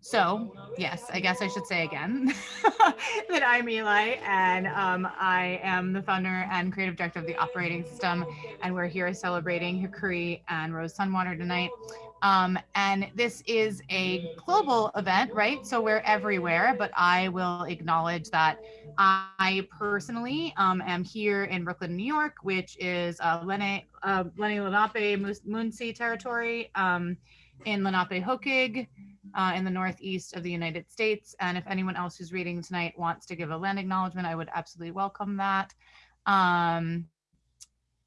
So, yes, I guess I should say again that I'm Eli and um, I am the founder and creative director of the operating system. And we're here celebrating Hickory and Rose Sunwater tonight. Um, and this is a global event, right? So we're everywhere, but I will acknowledge that I personally um, am here in Brooklyn, New York, which is uh, uh, Lenape Munsee territory um, in Lenapehoking uh, in the northeast of the United States. And if anyone else who's reading tonight wants to give a land acknowledgement, I would absolutely welcome that. Um,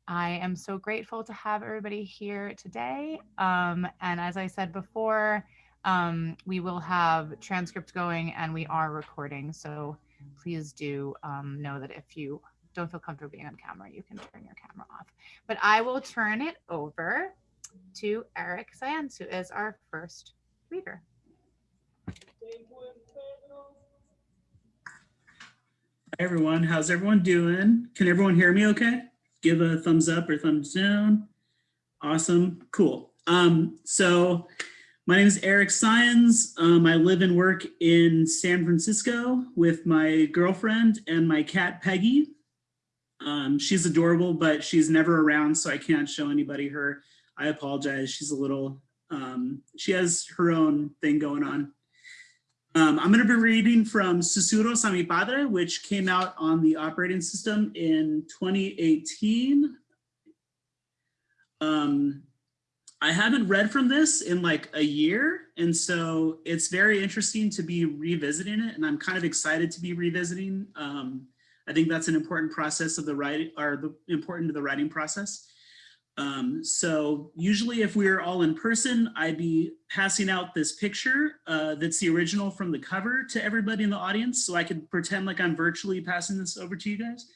I am so grateful to have everybody here today. Um, and as I said before, um, we will have transcripts going and we are recording. So please do um, know that if you don't feel comfortable being on camera, you can turn your camera off. But I will turn it over to Eric Sáenz, who is our first reader. Hi everyone, how's everyone doing? Can everyone hear me okay? Give a thumbs up or thumbs down. Awesome, cool. Um, so my name is Eric Sáenz. Um, I live and work in San Francisco with my girlfriend and my cat Peggy. Um, she's adorable, but she's never around, so I can't show anybody her. I apologize, she's a little, um, she has her own thing going on. Um, I'm going to be reading from Susurros a mi Padre, which came out on the operating system in 2018. Um, I haven't read from this in like a year, and so it's very interesting to be revisiting it, and I'm kind of excited to be revisiting. Um, I think that's an important process of the writing, or the important to the writing process. Um, so usually if we are all in person, I'd be passing out this picture uh, that's the original from the cover to everybody in the audience. So I could pretend like I'm virtually passing this over to you guys.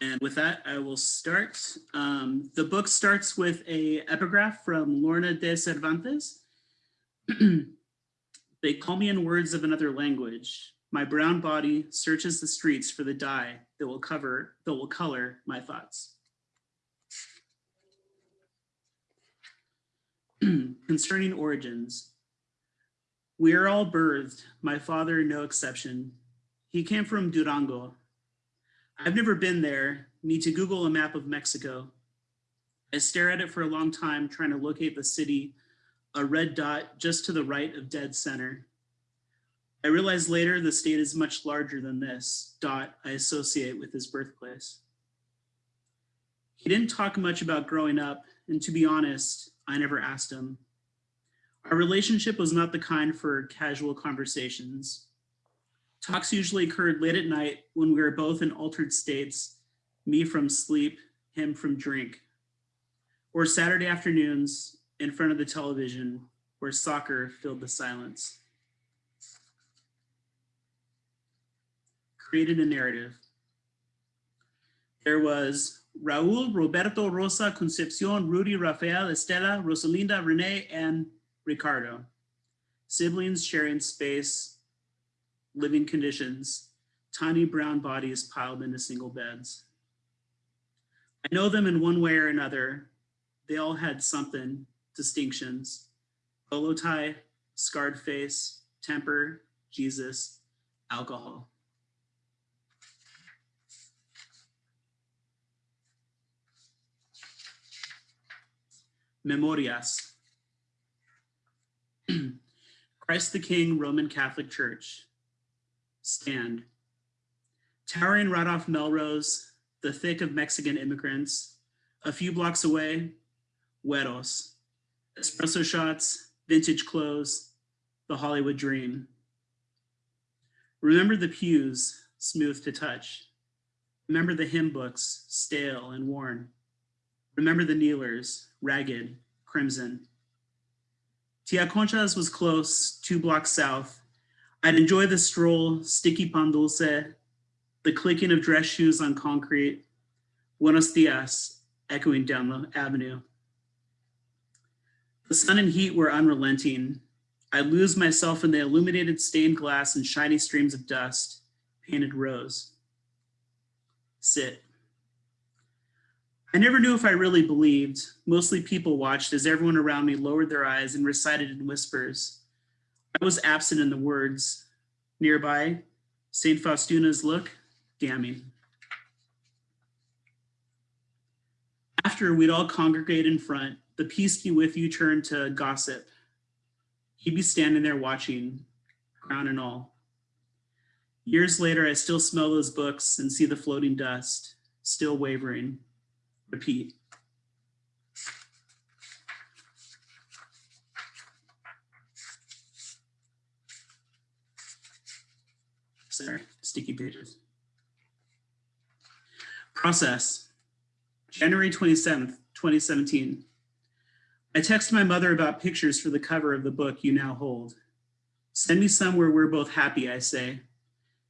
And with that, I will start. Um, the book starts with a epigraph from Lorna Dee Cervantes. they call me in words of another language, my brown body searches the streets for the dye that will cover, that will color my thoughts. Concerning origins, we are all birthed, my father no exception. He came from Durango. I've never been there, need to Google a map of Mexico. I stare at it for a long time trying to locate the city, a red dot just to the right of dead center. I realized later the state is much larger than this dot I associate with his birthplace. He didn't talk much about growing up, and to be honest, I never asked him. Our relationship was not the kind for casual conversations. Talks usually occurred late at night when we were both in altered states, me from sleep, him from drink. Or Saturday afternoons in front of the television where soccer filled the silence. Created a narrative. There was Raul, Roberto, Rosa, Concepcion, Rudy, Rafael, Estela, Rosalinda, Renee, and Ricardo. Siblings sharing space, living conditions, tiny brown bodies piled into single beds. I know them in one way or another. They all had something, distinctions, polo tie, scarred face, temper, Jesus, alcohol. Memorias. Christ the King Roman Catholic Church. Stand. Towering right off Melrose, the thick of Mexican immigrants. A few blocks away, Güeros. Espresso shots, vintage clothes, the Hollywood dream. Remember the pews, smooth to touch. Remember the hymn books, stale and worn. Remember the kneelers, ragged, crimson. Tia Concha's was close, two blocks south. I'd enjoy the stroll, sticky pan dulce, the clicking of dress shoes on concrete, buenos dias, echoing down the avenue. The sun and heat were unrelenting. I lose myself in the illuminated stained glass and shiny streams of dust, painted rose. Sit. I never knew if I really believed. Mostly people watched as everyone around me lowered their eyes and recited in whispers. I was absent in the words. Nearby, St. Faustina's look, damning. After we'd all congregate in front, the peace be with you turned to gossip. He'd be standing there watching, crown and all. Years later, I still smell those books and see the floating dust, still wavering. Repeat. Sorry, sticky pages. Process. January 27th, 2017. I text my mother about pictures for the cover of the book you now hold. Send me some where we're both happy, I say.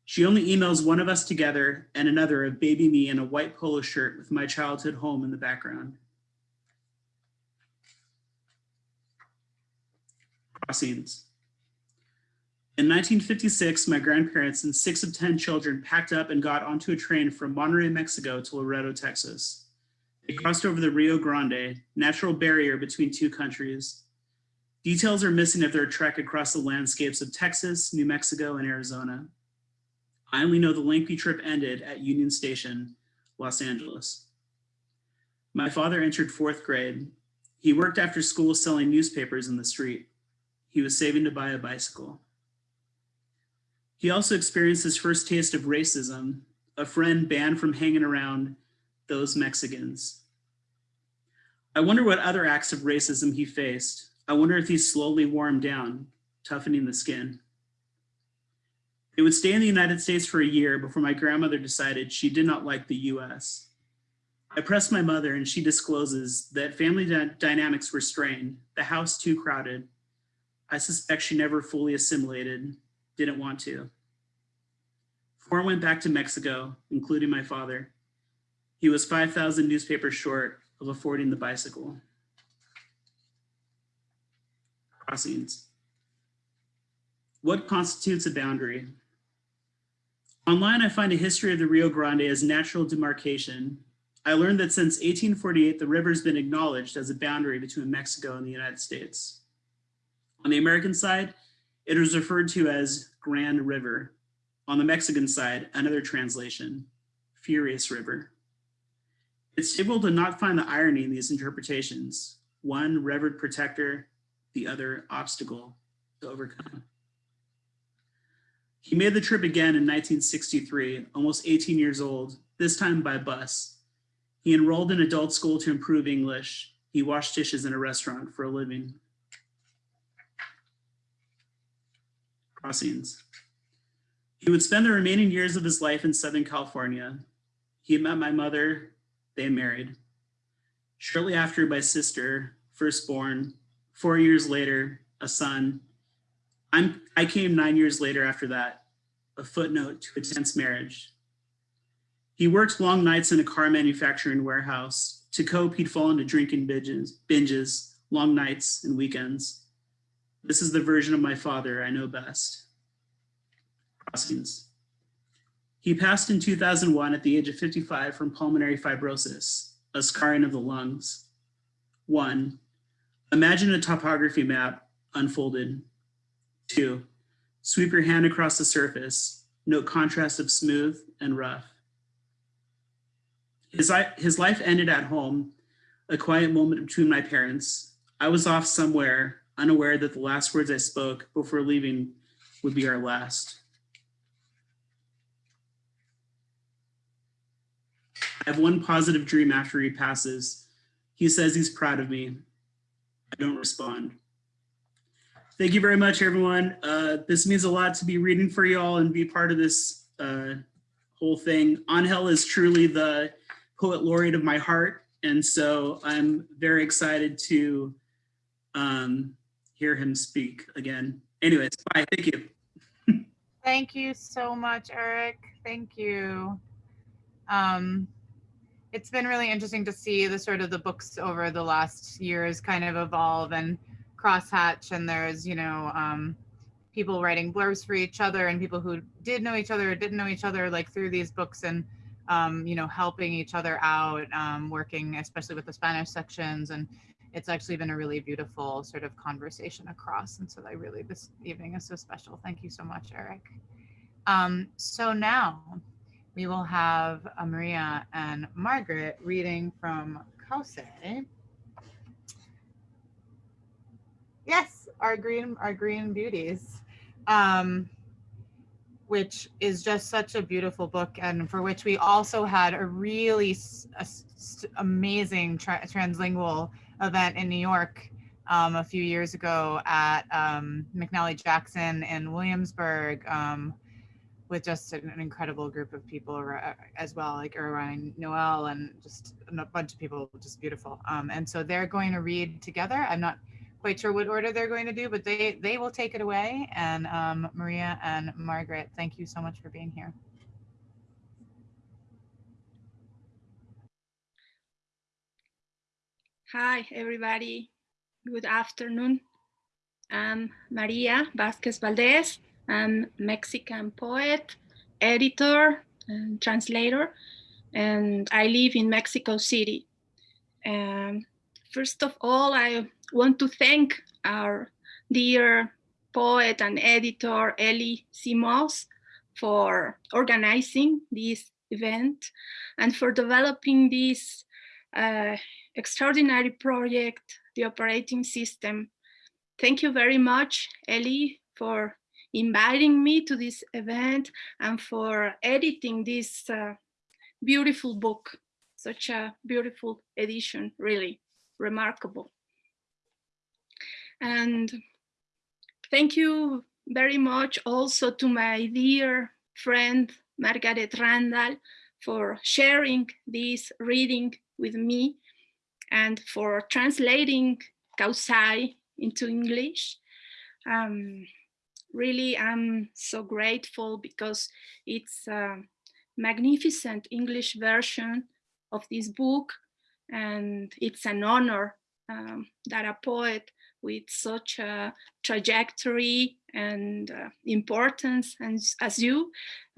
She only emails one of us together and another of baby me in a white polo shirt with my childhood home in the background. Crossings. In 1956, my grandparents and six of 10 children packed up and got onto a train from Monterrey, Mexico to Laredo, Texas. They crossed over the Rio Grande, natural barrier between two countries. Details are missing of their trek across the landscapes of Texas, New Mexico, and Arizona. I only know the lengthy trip ended at Union Station, Los Angeles. My father entered fourth grade. He worked after school selling newspapers in the street. He was saving to buy a bicycle. He also experienced his first taste of racism, a friend banned from hanging around those Mexicans. I wonder what other acts of racism he faced. I wonder if he slowly him down, toughening the skin. It would stay in the United States for a year before my grandmother decided she did not like the US. I pressed my mother and she discloses that family dynamics were strained, the house too crowded. I suspect she never fully assimilated, didn't want to. Four went back to Mexico, including my father. He was 5,000 newspapers short of affording the bicycle. Crossings. What constitutes a boundary? Online, I find a history of the Rio Grande as natural demarcation. I learned that since 1848, the river's been acknowledged as a boundary between Mexico and the United States. On the American side, it is referred to as Grand River. On the Mexican side, another translation, Furious River. It's difficult to not find the irony in these interpretations. One revered protector, the other obstacle to overcome. He made the trip again in 1963, almost 18 years old, this time by bus. He enrolled in adult school to improve English. He washed dishes in a restaurant for a living. Crossings. He would spend the remaining years of his life in Southern California. He met my mother, they married. Shortly after, my sister, firstborn, four years later, a son, I'm, I came nine years later after that, a footnote to a tense marriage. He worked long nights in a car manufacturing warehouse. To cope, he'd fall into drinking binges, binges, long nights and weekends. This is the version of my father I know best. Crossings. He passed in 2001 at the age of 55 from pulmonary fibrosis, a scarring of the lungs. One, imagine a topography map unfolded Two, sweep your hand across the surface. Note contrast of smooth and rough. His, his life ended at home, a quiet moment between my parents. I was off somewhere, unaware that the last words I spoke before leaving would be our last. I have one positive dream after he passes. He says he's proud of me. I don't respond. Thank you very much, everyone. Uh, this means a lot to be reading for y'all and be part of this uh, whole thing. Angel is truly the poet laureate of my heart. And so I'm very excited to um, hear him speak again. Anyways, bye, thank you. Thank you so much, Eric. Thank you. Um, it's been really interesting to see the sort of the books over the last years kind of evolve and crosshatch and there's you know um, people writing blurbs for each other and people who did know each other or didn't know each other like through these books and um, you know, helping each other out, um, working especially with the Spanish sections. And it's actually been a really beautiful sort of conversation across. And so I really, this evening is so special. Thank you so much, Eric. Um, so now we will have uh, Maria and Margaret reading from Kawsay. Yes, our green, our green beauties. Um, which is just such a beautiful book and for which we also had a really amazing tra translingual event in New York um, a few years ago at um, McNally Jackson in Williamsburg um, with just an, incredible group of people as well, like Urayoán Noel and just a bunch of people, just beautiful. Um, and so they're going to read together. I'm not quite sure what order they're going to do, but they, they will take it away. And um, Maria and Margaret, thank you so much for being here. Hi, everybody. Good afternoon. I'm Maria Vasquez Valdez. I'm Mexican poet, editor, and translator, and I live in Mexico City. Um, first of all, I want to thank our dear poet and editor, Ellie Simos, for organizing this event and for developing this uh, extraordinary project, the operating system. Thank you very much, Ellie, for inviting me to this event and for editing this uh, beautiful book. Such a beautiful edition, really remarkable. And thank you very much also to my dear friend, Margaret Randall, for sharing this reading with me and for translating Kawsay into English. Um, really, I'm so grateful because it's a magnificent English version of this book and it's an honor um, that a poet with such a trajectory and uh, importance and as you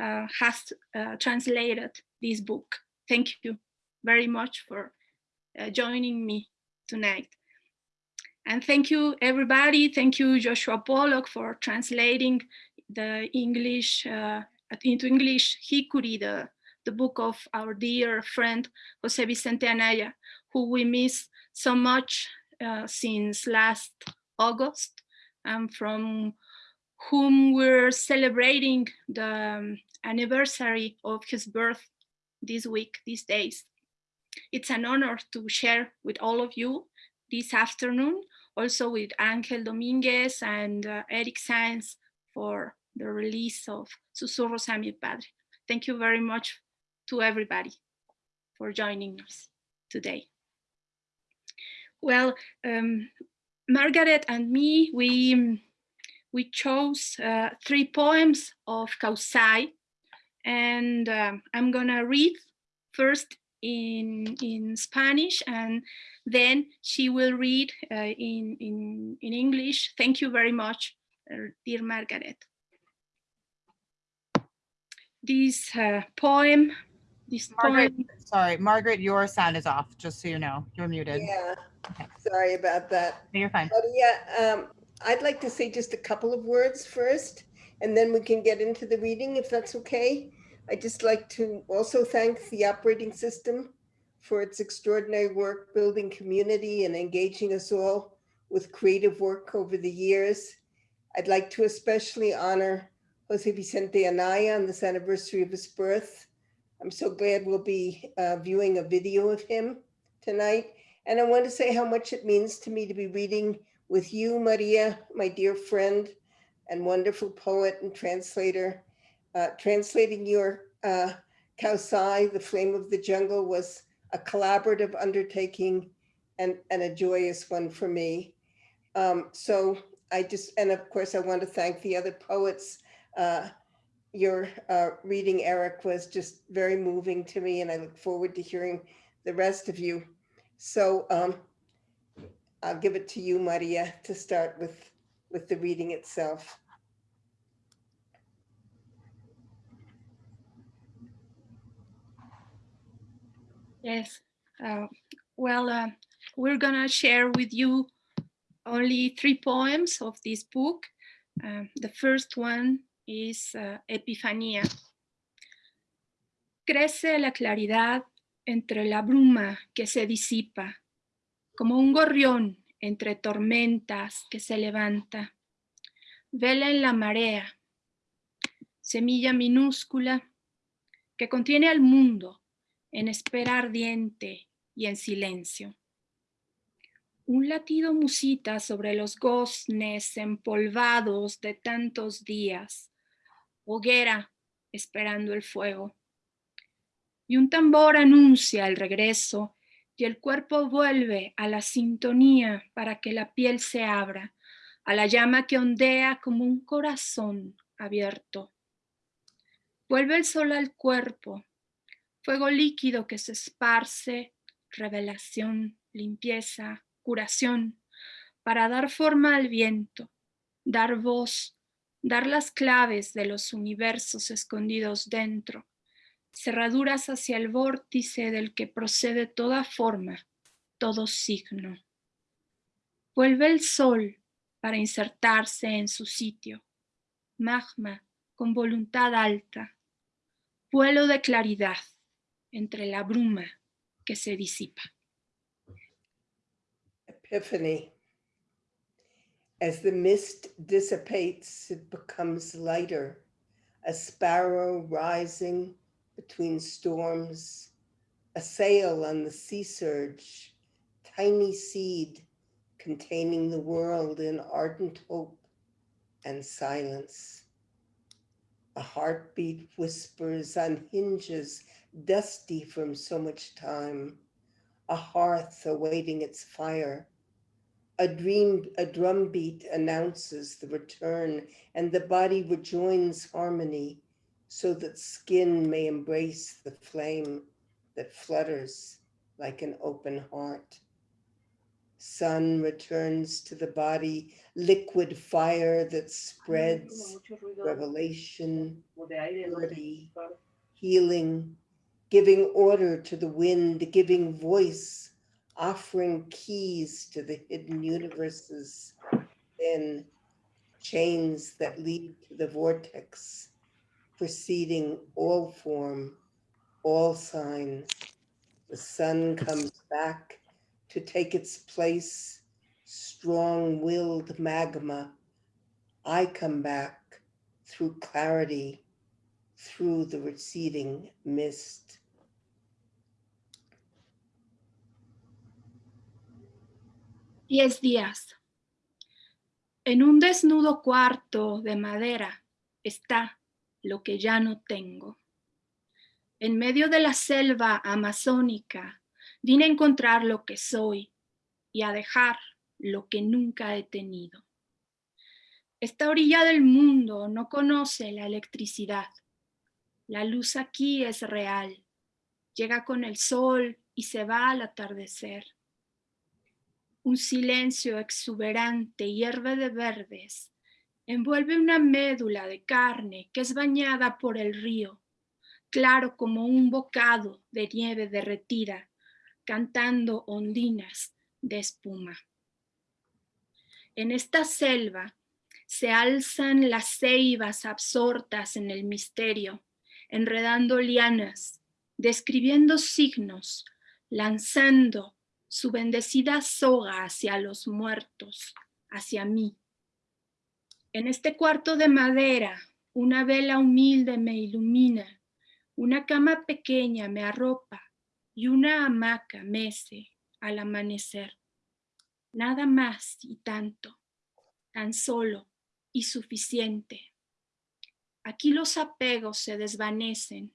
uh, has uh, translated this book. Thank you very much for uh, joining me tonight. And thank you, everybody. Thank you, Joshua Pollock, for translating the English uh, into English Hikuri, the, the book of our dear friend, Jose Vicente Anaya, who we miss so much uh, since last August, and from whom we're celebrating the um, anniversary of his birth this week, these days. It's an honor to share with all of you this afternoon, also with Angel Dominguez and uh, Eric Sáenz for the release of Susurros a mi Padre. Thank you very much to everybody for joining us today. Well, um, Margaret and me, we, we chose uh, three poems of Kawsay, and um, I'm gonna read first in in Spanish and then she will read uh, in, in, in English. Thank you very much, uh, dear Margaret. This uh, poem, this Margaret, poem. Sorry, Margaret, your sound is off, just so you know, you're muted. Yeah, Okay. sorry about that. No, you're fine. But yeah, um, I'd like to say just a couple of words first, and then we can get into the reading if that's okay. I'd just like to also thank the operating system for its extraordinary work building community and engaging us all with creative work over the years. I'd like to especially honor Jose Vicente Anaya on this anniversary of his birth. I'm so glad we'll be uh, viewing a video of him tonight. And I want to say how much it means to me to be reading with you, Maria, my dear friend and wonderful poet and translator. Uh, translating your uh, Kawsay, The Flame of the Jungle was a collaborative undertaking and, and a joyous one for me. Um, so I just, and of course, I want to thank the other poets. Uh, your uh, reading, Eric, was just very moving to me, and I look forward to hearing the rest of you. So um, I'll give it to you, Maria, to start with, with the reading itself. Yes. Uh, well, uh, we're gonna share with you only three poems of this book. Um, the first one is uh, Epifanía. Crece la claridad entre la bruma que se disipa, como un gorrión entre tormentas que se levanta. Vela en la marea, semilla minúscula que contiene al mundo en espera ardiente y en silencio. Un latido musita sobre los goznes empolvados de tantos días, hoguera esperando el fuego. Y un tambor anuncia el regreso y el cuerpo vuelve a la sintonía para que la piel se abra, a la llama que ondea como un corazón abierto. Vuelve el sol al cuerpo, fuego líquido que se esparce, revelación, limpieza, curación, para dar forma al viento, dar voz, dar las claves de los universos escondidos dentro, cerraduras hacia el vórtice del que procede toda forma, todo signo. Vuelve el sol para insertarse en su sitio, magma con voluntad alta, vuelo de claridad entre la bruma que se disipa. Epiphany. As the mist dissipates, it becomes lighter, a sparrow rising between storms, a sail on the sea surge, tiny seed containing the world in ardent hope and silence. A heartbeat whispers on hinges dusty from so much time, a hearth awaiting its fire. A dream, a drumbeat announces the return and the body rejoins harmony so that skin may embrace the flame that flutters like an open heart. Sun returns to the body, liquid fire that spreads, revelation, purity, healing, giving order to the wind, giving voice, offering keys to the hidden universes, then chains that lead to the vortex, preceding all form, all signs. The sun comes back to take its place, strong-willed magma. I come back through clarity, through the receding mist. Diez días. En un desnudo cuarto de madera está lo que ya no tengo. En medio de la selva amazónica vine a encontrar lo que soy y a dejar lo que nunca he tenido. Esta orilla del mundo no conoce la electricidad. La luz aquí es real. Llega con el sol y se va al atardecer. Un silencio exuberante hierve de verdes. Envuelve una médula de carne que es bañada por el río, claro como un bocado de nieve derretida, cantando ondinas de espuma. En esta selva se alzan las ceibas absortas en el misterio, enredando lianas, describiendo signos, lanzando su bendecida soga hacia los muertos, hacia mí. En este cuarto de madera, una vela humilde me ilumina, una cama pequeña me arropa y una hamaca mece al amanecer. Nada más y tanto, tan solo y suficiente. Aquí los apegos se desvanecen,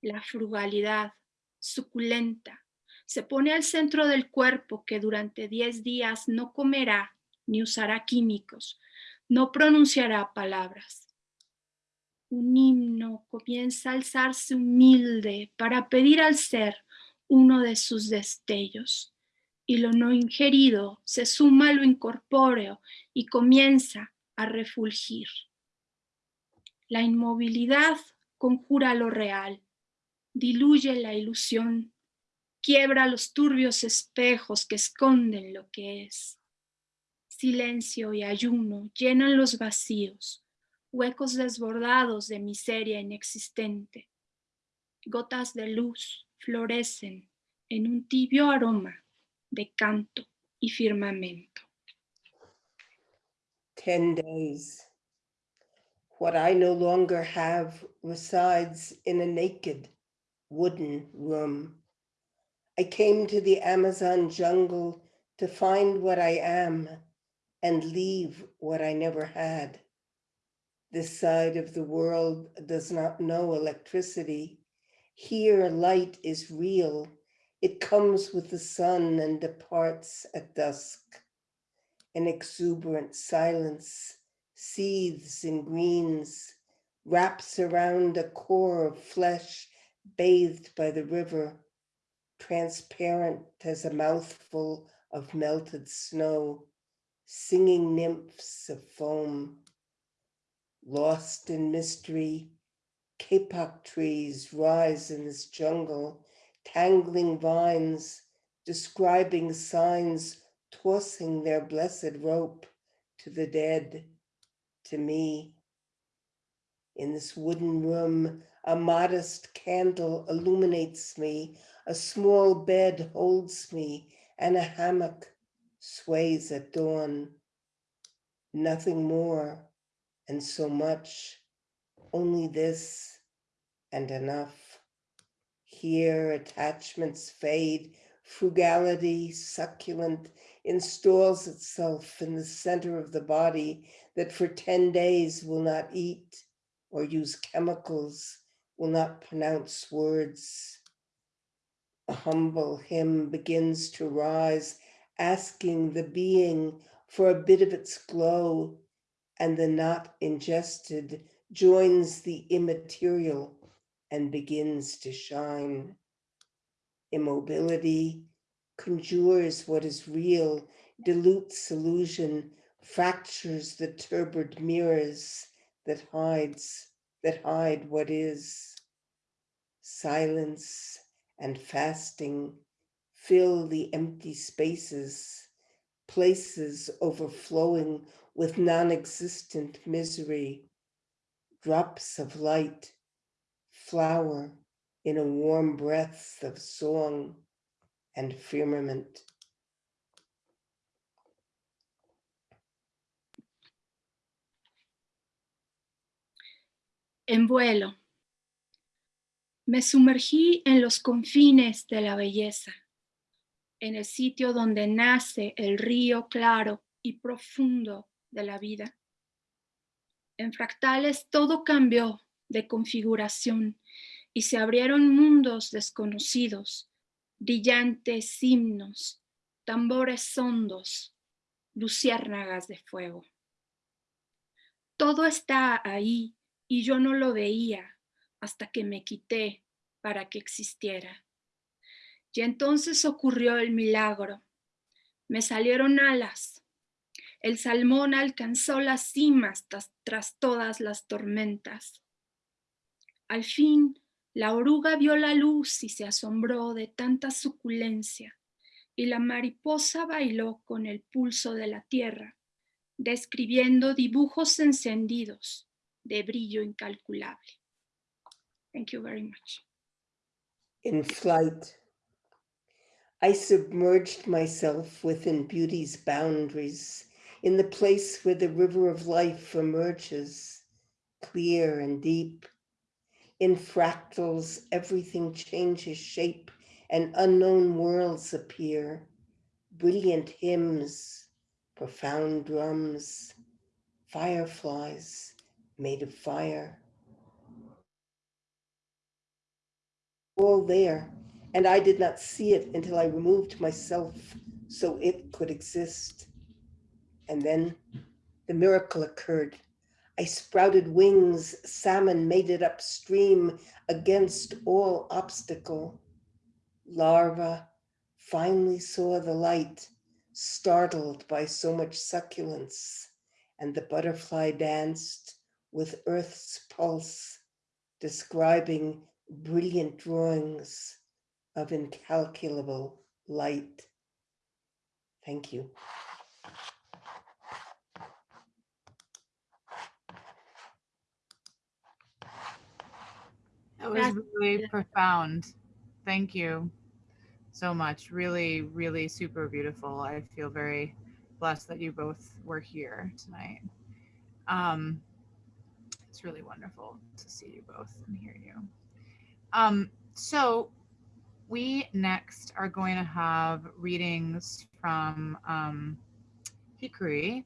la frugalidad suculenta se pone al centro del cuerpo que durante 10 días no comerá ni usará químicos, no pronunciará palabras. Un himno comienza a alzarse humilde para pedir al ser uno de sus destellos y lo no ingerido se suma a lo incorpóreo y comienza a refulgir. La inmovilidad conjura lo real, diluye la ilusión quiebra los turbios espejos que esconden lo que es. Silencio y ayuno llenan los vacíos, huecos desbordados de miseria inexistente. Gotas de luz florecen en un tibio aroma de canto y firmamento. 10 days. What I no longer have resides in a naked wooden room. I came to the Amazon jungle to find what I am and leave what I never had. This side of the world does not know electricity. Here, light is real. It comes with the sun and departs at dusk. An exuberant silence seethes in greens, wraps around a core of flesh bathed by the river, transparent as a mouthful of melted snow, singing nymphs of foam. Lost in mystery, kapok trees rise in this jungle, tangling vines, describing signs, tossing their blessed rope to the dead, to me. In this wooden room, a modest candle illuminates me, a small bed holds me, and a hammock sways at dawn. Nothing more, and so much, only this and enough. Here attachments fade, frugality, succulent, installs itself in the center of the body that for 10 days will not eat or use chemicals, will not pronounce words. A humble hymn begins to rise, asking the being for a bit of its glow, and the not ingested joins the immaterial and begins to shine. Immobility conjures what is real, dilutes illusion, fractures the turbid mirrors that hides, that hide what is. Silence and fasting fill the empty spaces, places overflowing with non-existent misery, drops of light, flower in a warm breath of song and firmament. En vuelo. Me sumergí en los confines de la belleza, en el sitio donde nace el río claro y profundo de la vida. En fractales todo cambió de configuración y se abrieron mundos desconocidos, brillantes himnos, tambores hondos, luciérnagas de fuego. Todo está ahí y yo no lo veía hasta que me quité para que existiera. Y entonces ocurrió el milagro. Me salieron alas. El salmón alcanzó las cimas tras, todas las tormentas. Al fin, la oruga vio la luz y se asombró de tanta suculencia, y la mariposa bailó con el pulso de la tierra, describiendo dibujos encendidos de brillo incalculable. Thank you very much. I submerged myself within beauty's boundaries, in the place where the river of life emerges, clear and deep. In fractals, everything changes shape and unknown worlds appear, brilliant hymns, profound drums, fireflies, made of fire. All there, and I did not see it until I removed myself so it could exist. And then the miracle occurred. I sprouted wings, salmon made it upstream against all obstacle. Larva finally saw the light, startled by so much succulence, and the butterfly danced with Earth's pulse, describing brilliant drawings of incalculable light. Thank you. That was really profound. Thank you so much. Really, really super beautiful. I feel very blessed that you both were here tonight. Um, it's really wonderful to see you both and hear you. Um, so we next are going to have readings from um, Hikuri.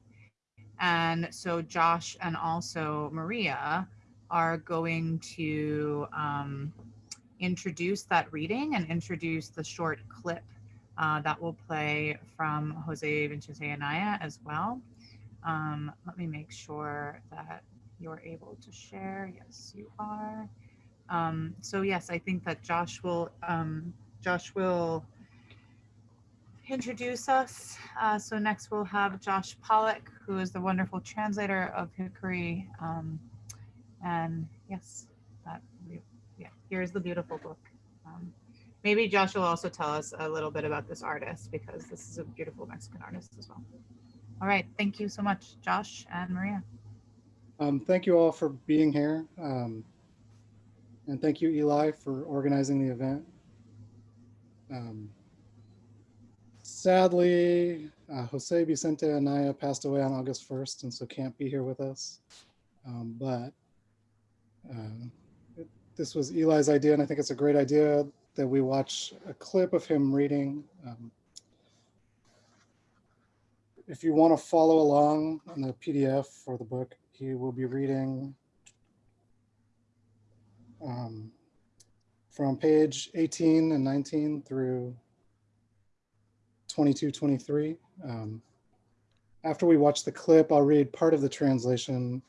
And so Josh and also Maria are going to um, introduce that reading and introduce the short clip uh, that will play from Jose Vicente Anaya as well. Um, let me make sure that you're able to share. Yes, you are. Um, so yes, I think that Josh will um, Josh will introduce us. Uh, so next we'll have Josh Pollock, who is the wonderful translator of Hikuri. Um, and yes, that yeah, here's the beautiful book. Um, maybe Josh will also tell us a little bit about this artist because this is a beautiful Mexican artist as well. All right, thank you so much, Josh and Maria. Um, thank you all for being here. Um, and thank you, Eli, for organizing the event. Um, sadly, uh, Jose Vicente Anaya passed away on August 1st, and so can't be here with us. Um, but uh, it- this was Eli's idea, and I think it's a great idea that we watch a clip of him reading. Um, if you want to follow along on the PDF for the book, he will be reading um, from page 18 and 19 through 22, 23. Um, after we watch the clip, I'll read part of the translation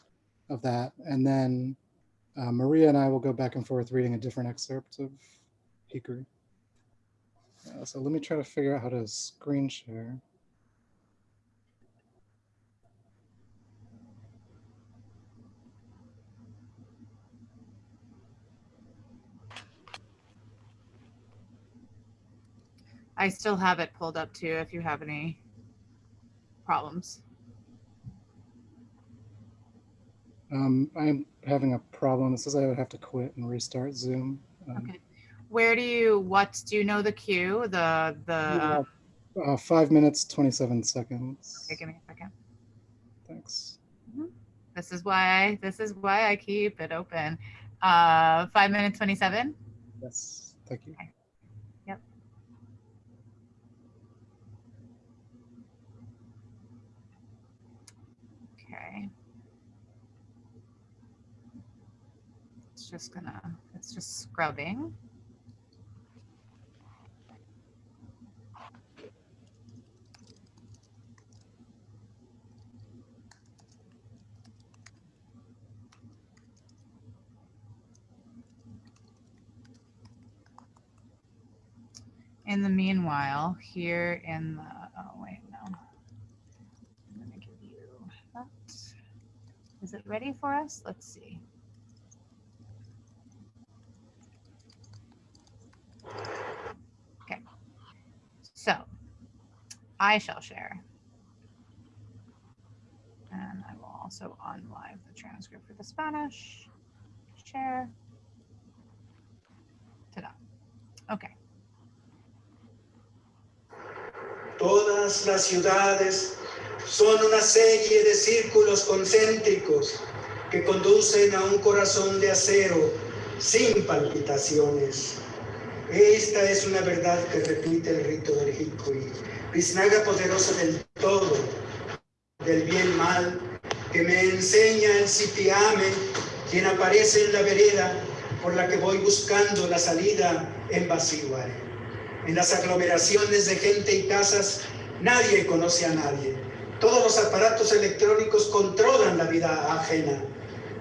of that, and then uh, Maria and I will go back and forth reading a different excerpt of Hikuri. Uh, so let me try to figure out how to screen share. I still have it pulled up too if you have any problems. Um, I'm having a problem. It says I would have to quit and restart Zoom. Um, Okay. Where do you, what, do you know the cue? The, the, uh, uh, five minutes, 27 seconds. okay, give me a second. Thanks. This is why, I this is why I keep it open. Uh, five minutes, 27. Yes, thank you. Okay. It's just gonna, it's just scrubbing. In the meanwhile, here in the, oh wait, no. I'm gonna give you that. Is it ready for us? Let's see. I shall share. And I will also on live the transcript for the Spanish. Share. Ta-da. Okay. Todas las ciudades son una serie de círculos concéntricos que conducen a un corazón de acero sin palpitaciones. Esta es una verdad que repite el rito del Hikui, biznaga poderosa del todo, del bien mal, que me enseña el Sipiame, quien aparece en la vereda por la que voy buscando la salida en Basiware. En las aglomeraciones de gente y casas, nadie conoce a nadie. Todos los aparatos electrónicos controlan la vida ajena.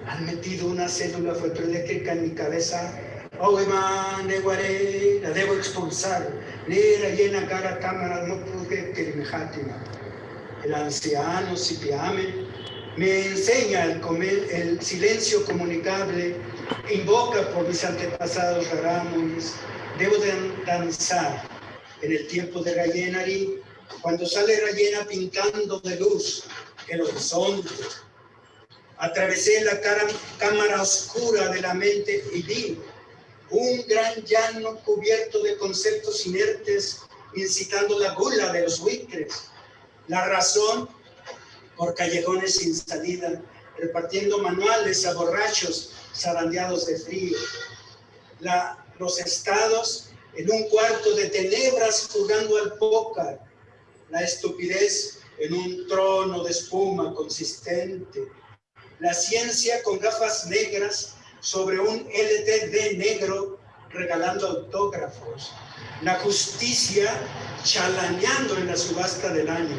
Han metido una célula fotoeléctrica en mi cabeza. Oema, neguare, la debo expulsar. Lera llena cara cámara, no pude. El anciano Sipiame me enseña el, comer, el silencio comunicable, invoca por mis antepasados rarámuris, debo dan- danzar en el tiempo de Rayenari, cuando sale Rayena pintando de luz el horizonte. Atravesé la cara- cámara oscura de la mente y vi un gran llano cubierto de conceptos inertes, incitando la gula de los buitres. La razón por callejones sin salida, repartiendo manuales a borrachos zarandeados de frío. La- los estados en un cuarto de tenebras jugando al póker. La estupidez en un trono de espuma consistente. La ciencia con gafas negras sobre un LTD negro regalando autógrafos. La justicia chalaneando en la subasta del año.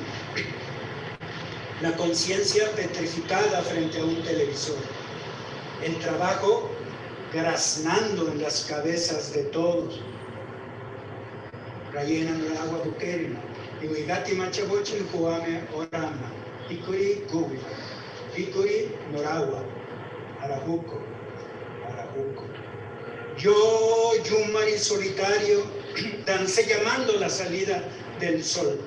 La conciencia petrificada frente a un televisor. El trabajo graznando en las cabezas de todos. Rayena no agua bukerina. Iwigati machabochi kuame orama. Ikuri gubi. Ikuri noragua. Arajuco. Yo, Yumari solitario, dancé llamando la salida del sol.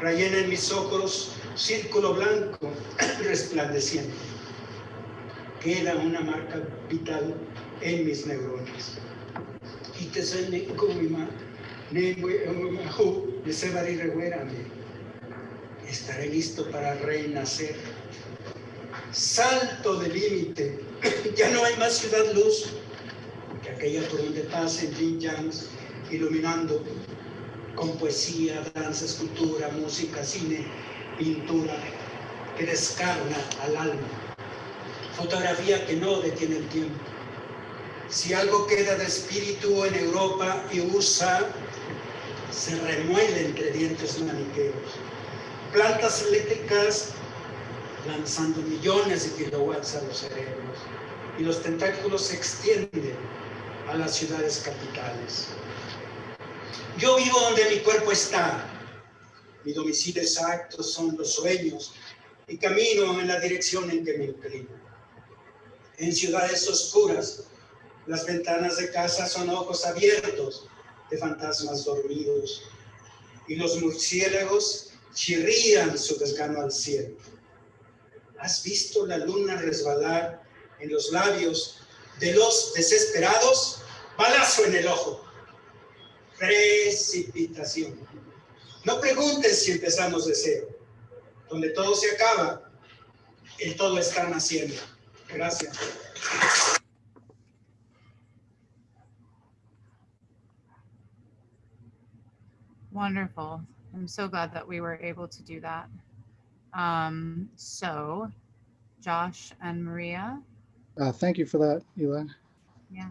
Rayena en mis ojos, círculo blanco resplandeciente. Queda una marca vital en mis neuronas. Kumima, nengwe umahu, nesebari reguérame. Estaré listo para renacer. Salto de límite. Ya no hay más ciudad luz que aquella por donde pasen Jin iluminando con poesía, danza, escultura, música, cine, pintura, que descarna al alma. Fotografía que no detiene el tiempo. Si algo queda de espíritu en Europa y USA, se remueve entre dientes maniqueos. Plantas eléctricas lanzando millones de kilowatts a los cerebros y los tentáculos se extienden a las ciudades capitales. Yo vivo donde mi cuerpo está. Mi domicilio exacto son los sueños y camino en la dirección en que me inclino. En ciudades oscuras, las ventanas de casa son ojos abiertos de fantasmas dormidos y los murciélagos chirrían su desgano al cielo. ¿Has visto la luna resbalar en los labios de los desesperados? Balazo en el ojo. Precipitación. No preguntes si empezamos de cero. Donde todo se acaba, el todo está naciendo. Gracias. Wonderful. I'm so glad that we were able to do that. Um, so, Josh and Maria, Uh, thank you for that, Eli. Yeah.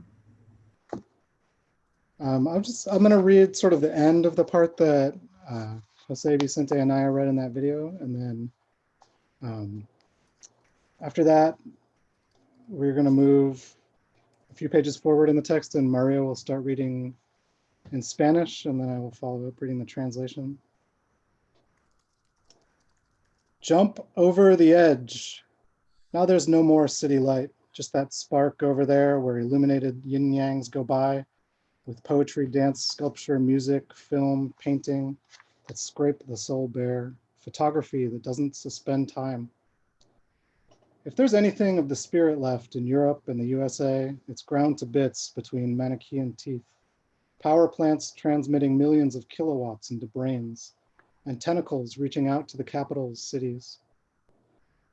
Um, I'm just, I'm gonna read sort of the end of the part that uh, Jose Vicente and I read in that video, and then um, after that, we're gonna move a few pages forward in the text, and Mario will start reading in Spanish, and then I will follow up reading the translation. Jump over the edge. Now there's no more city light, just that spark over there where illuminated yin yangs go by with poetry, dance, sculpture, music, film, painting that scrape the soul bare, photography that doesn't suspend time. If there's anything of the spirit left in Europe and the USA, it's ground to bits between Manichaean teeth. Power plants transmitting millions of kilowatts into brains, and tentacles reaching out to the capital's cities.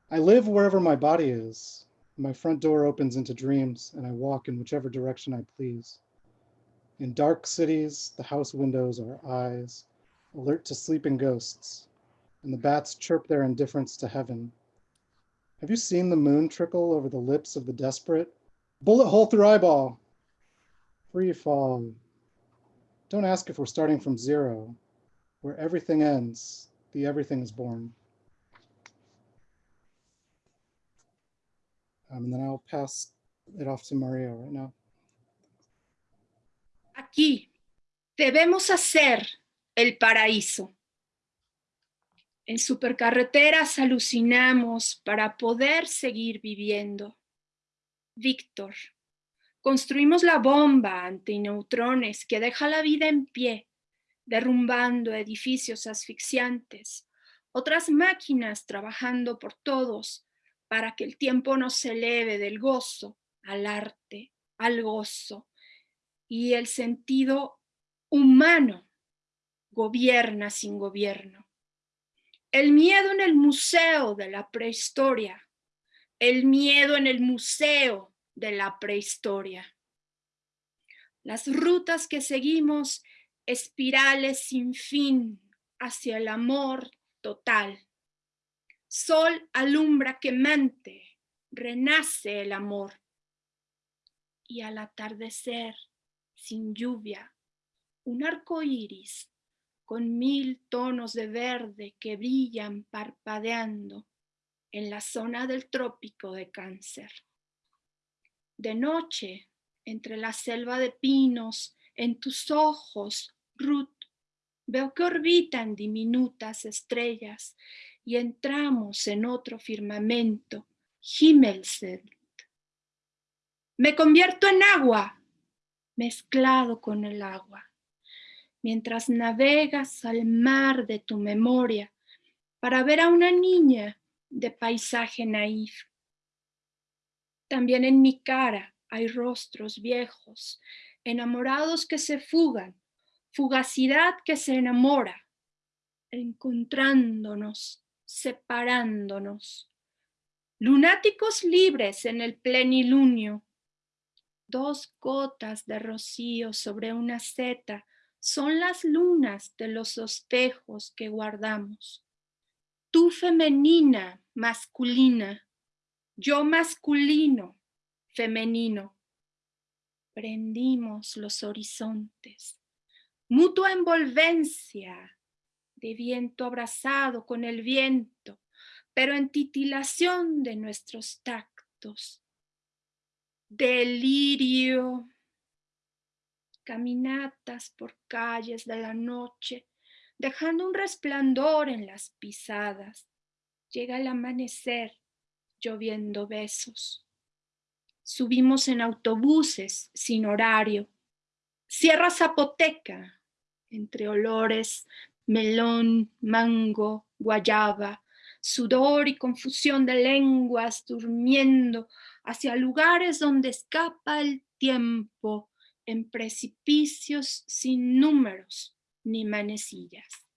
I live wherever my body is. My front door opens into dreams, and I walk in whichever direction I please. In dark cities, the house windows are eyes, alert to sleeping ghosts, and the bats chirp their indifference to heaven. Have you seen the moon trickle over the lips of the desperate? Bullet hole through eyeball. Free fall. Don't ask if we're starting from zero. Where everything ends, the everything is born. Um, and then I'll pass it off to Mario right now. Aquí debemos hacer el paraíso. En supercarreteras alucinamos para poder seguir viviendo. Víctor, Construimos la bomba antineutrones que deja la vida en pie, derrumbando edificios asfixiantes. Otras máquinas trabajando por todos para que el tiempo no se eleve del gozo al arte, al gozo. Y el sentido humano gobierna sin gobierno. El miedo en el museo de la prehistoria. El miedo en el museo de la prehistoria. Las rutas que seguimos, espirales sin fin hacia el amor total. Sol alumbra quemante, renace el amor. Y al atardecer, sin lluvia, un arco iris con mil tonos de verde que brillan parpadeando en la zona del trópico de cáncer. De noche, entre la selva de pinos, en tus ojos, Ruth, veo que orbitan diminutas estrellas y entramos en otro firmamento, Himmelselt. Me convierto en agua, mezclado con el agua, mientras navegas al mar de tu memoria para ver a una niña de paisaje naif también en mi cara hay rostros viejos, enamorados que se fugan, fugacidad que se enamora, encontrándonos, separándonos. Lunáticos libres en el plenilunio. Dos gotas de rocío sobre una seta son las lunas de los espejos que guardamos. Tú femenina, masculina, yo masculino, femenino. Prendimos los horizontes, mutua envolvencia de viento abrazado con el viento, pero en titilación de nuestros tactos. Delirio, caminatas por calles de la noche, dejando un resplandor en las pisadas. Llega el amanecer, lloviendo besos. Subimos en autobuses sin horario. Sierra Zapoteca, entre olores, melón, mango, guayaba, sudor y confusión de lenguas durmiendo hacia lugares donde escapa el tiempo en precipicios sin números ni manecillas.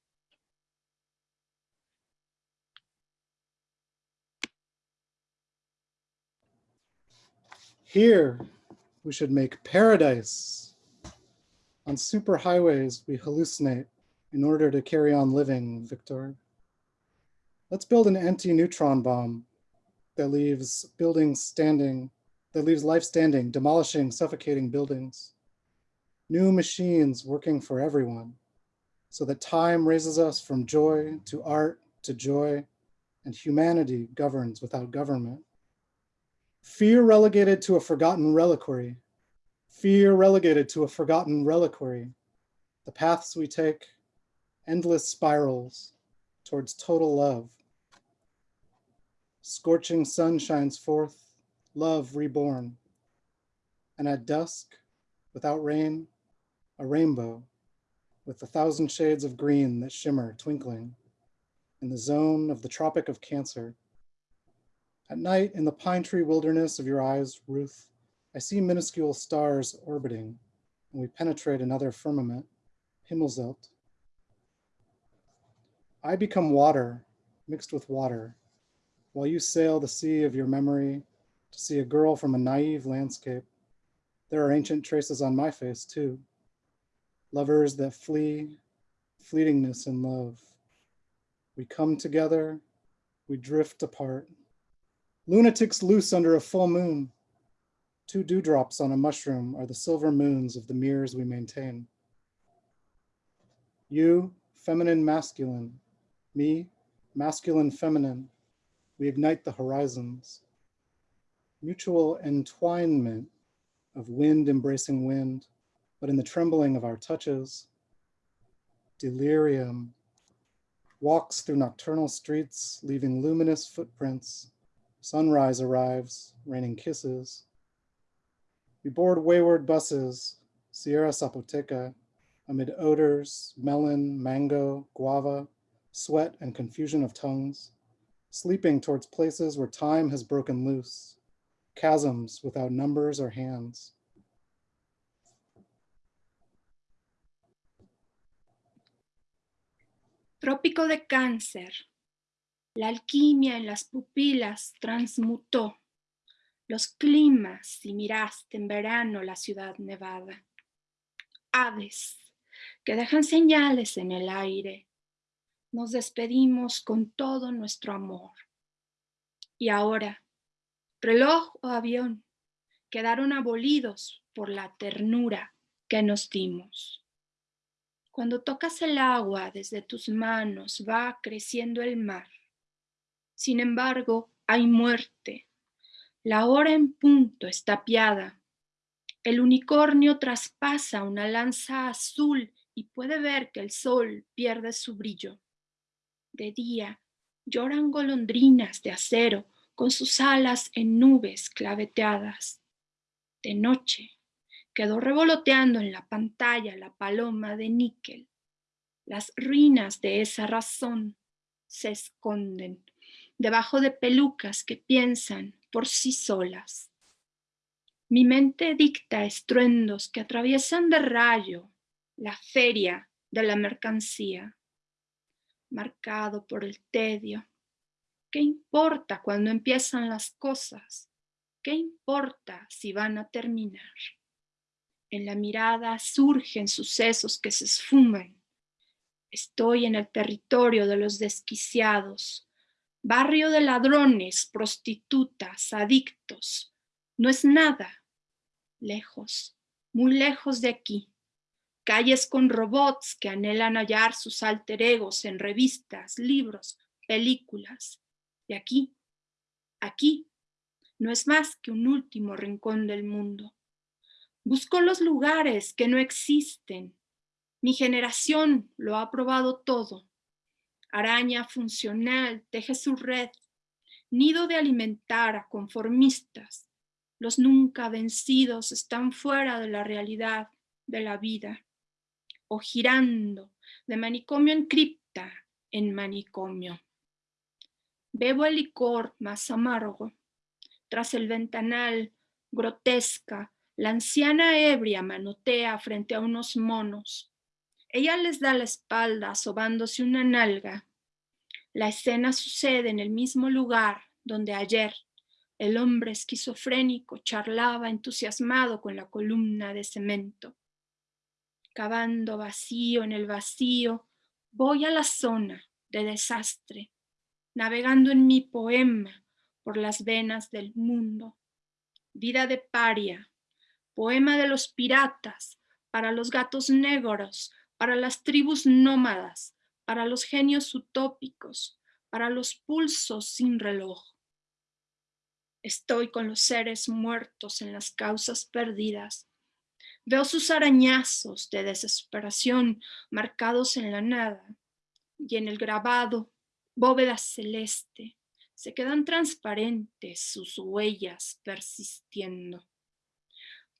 Here, we should make paradise. On superhighways, we hallucinate in order to carry on living, Victor. Let's build an anti-neutron bomb that leaves buildings standing, that leaves life standing, demolishing, suffocating buildings. New machines working for everyone, so that time raises us from joy to art to joy, and humanity governs without government. Fear relegated to a forgotten reliquary. Fear relegated to a forgotten reliquary. The paths we take, endless spirals towards total love. Scorching sun shines forth, love reborn. And at dusk, without rain, a rainbow with a thousand shades of green that shimmer twinkling in the zone of the Tropic of Cancer. At night, in the pine tree wilderness of your eyes, Ruth, I see minuscule stars orbiting, and we penetrate another firmament, Himmelzelt. I become water, mixed with water, while you sail the sea of your memory to see a girl from a naive landscape. There are ancient traces on my face too. Lovers that flee, fleetingness in love. We come together, we drift apart. Lunatics loose under a full moon. Two dewdrops on a mushroom are the silver moons of the mirrors we maintain. You, feminine masculine, me, masculine feminine, we ignite the horizons. Mutual entwinement of wind embracing wind, but in the trembling of our touches. Delirium walks through nocturnal streets, leaving luminous footprints Sunrise arrives, raining kisses. We board wayward buses, Sierra Zapoteca, amid odors, melon, mango, guava, sweat, and confusion of tongues, sleeping towards places where time has broken loose, chasms without numbers or hands. Trópico de cáncer. La alquimia en las pupilas transmutó los climas si miraste en verano la ciudad nevada. Aves que dejan señales en el aire. Nos despedimos con todo nuestro amor. Y ahora, reloj o avión quedaron abolidos por la ternura que nos dimos. Cuando tocas el agua desde tus manos va creciendo el mar. Sin embargo, hay muerte. La hora en punto está tapiada. El unicornio traspasa una lanza azul y puede ver que el sol pierde su brillo. De día lloran golondrinas de acero con sus alas en nubes claveteadas. De noche quedó revoloteando en la pantalla la paloma de níquel. Las ruinas de esa razón se esconden debajo de pelucas que piensan por sí solas. Mi mente dicta estruendos que atraviesan de rayo la feria de la mercancía, marcado por el tedio. ¿Qué importa cuando empiezan las cosas? ¿Qué importa si van a terminar? En la mirada surgen sucesos que se esfuman. Estoy en el territorio de los desquiciados, barrio de ladrones, prostitutas, adictos. No es nada. Lejos, muy lejos de aquí. Calles con robots que anhelan hallar sus alter egos en revistas, libros, películas. Y aquí, aquí, no es más que un último rincón del mundo. Busco los lugares que no existen. Mi generación lo ha probado todo. Araña funcional teje su red, nido de alimentar a conformistas. Los nunca vencidos están fuera de la realidad de la vida. O girando de manicomio en cripta en manicomio. Bebo el licor más amargo. Tras el ventanal, grotesca, la anciana ebria manotea frente a unos monos. Ella les da la espalda sobándose una nalga. La escena sucede en el mismo lugar donde ayer el hombre esquizofrénico charlaba entusiasmado con la columna de cemento. Cavando vacío en el vacío, voy a la zona de desastre, navegando en mi poema por las venas del mundo. Vida de paria, poema de los piratas, para los gatos negros, para las tribus nómadas, para los genios utópicos, para los pulsos sin reloj. Estoy con los seres muertos en las causas perdidas. Veo sus arañazos de desesperación marcados en la nada y en el grabado, bóveda celeste, se quedan transparentes sus huellas persistiendo.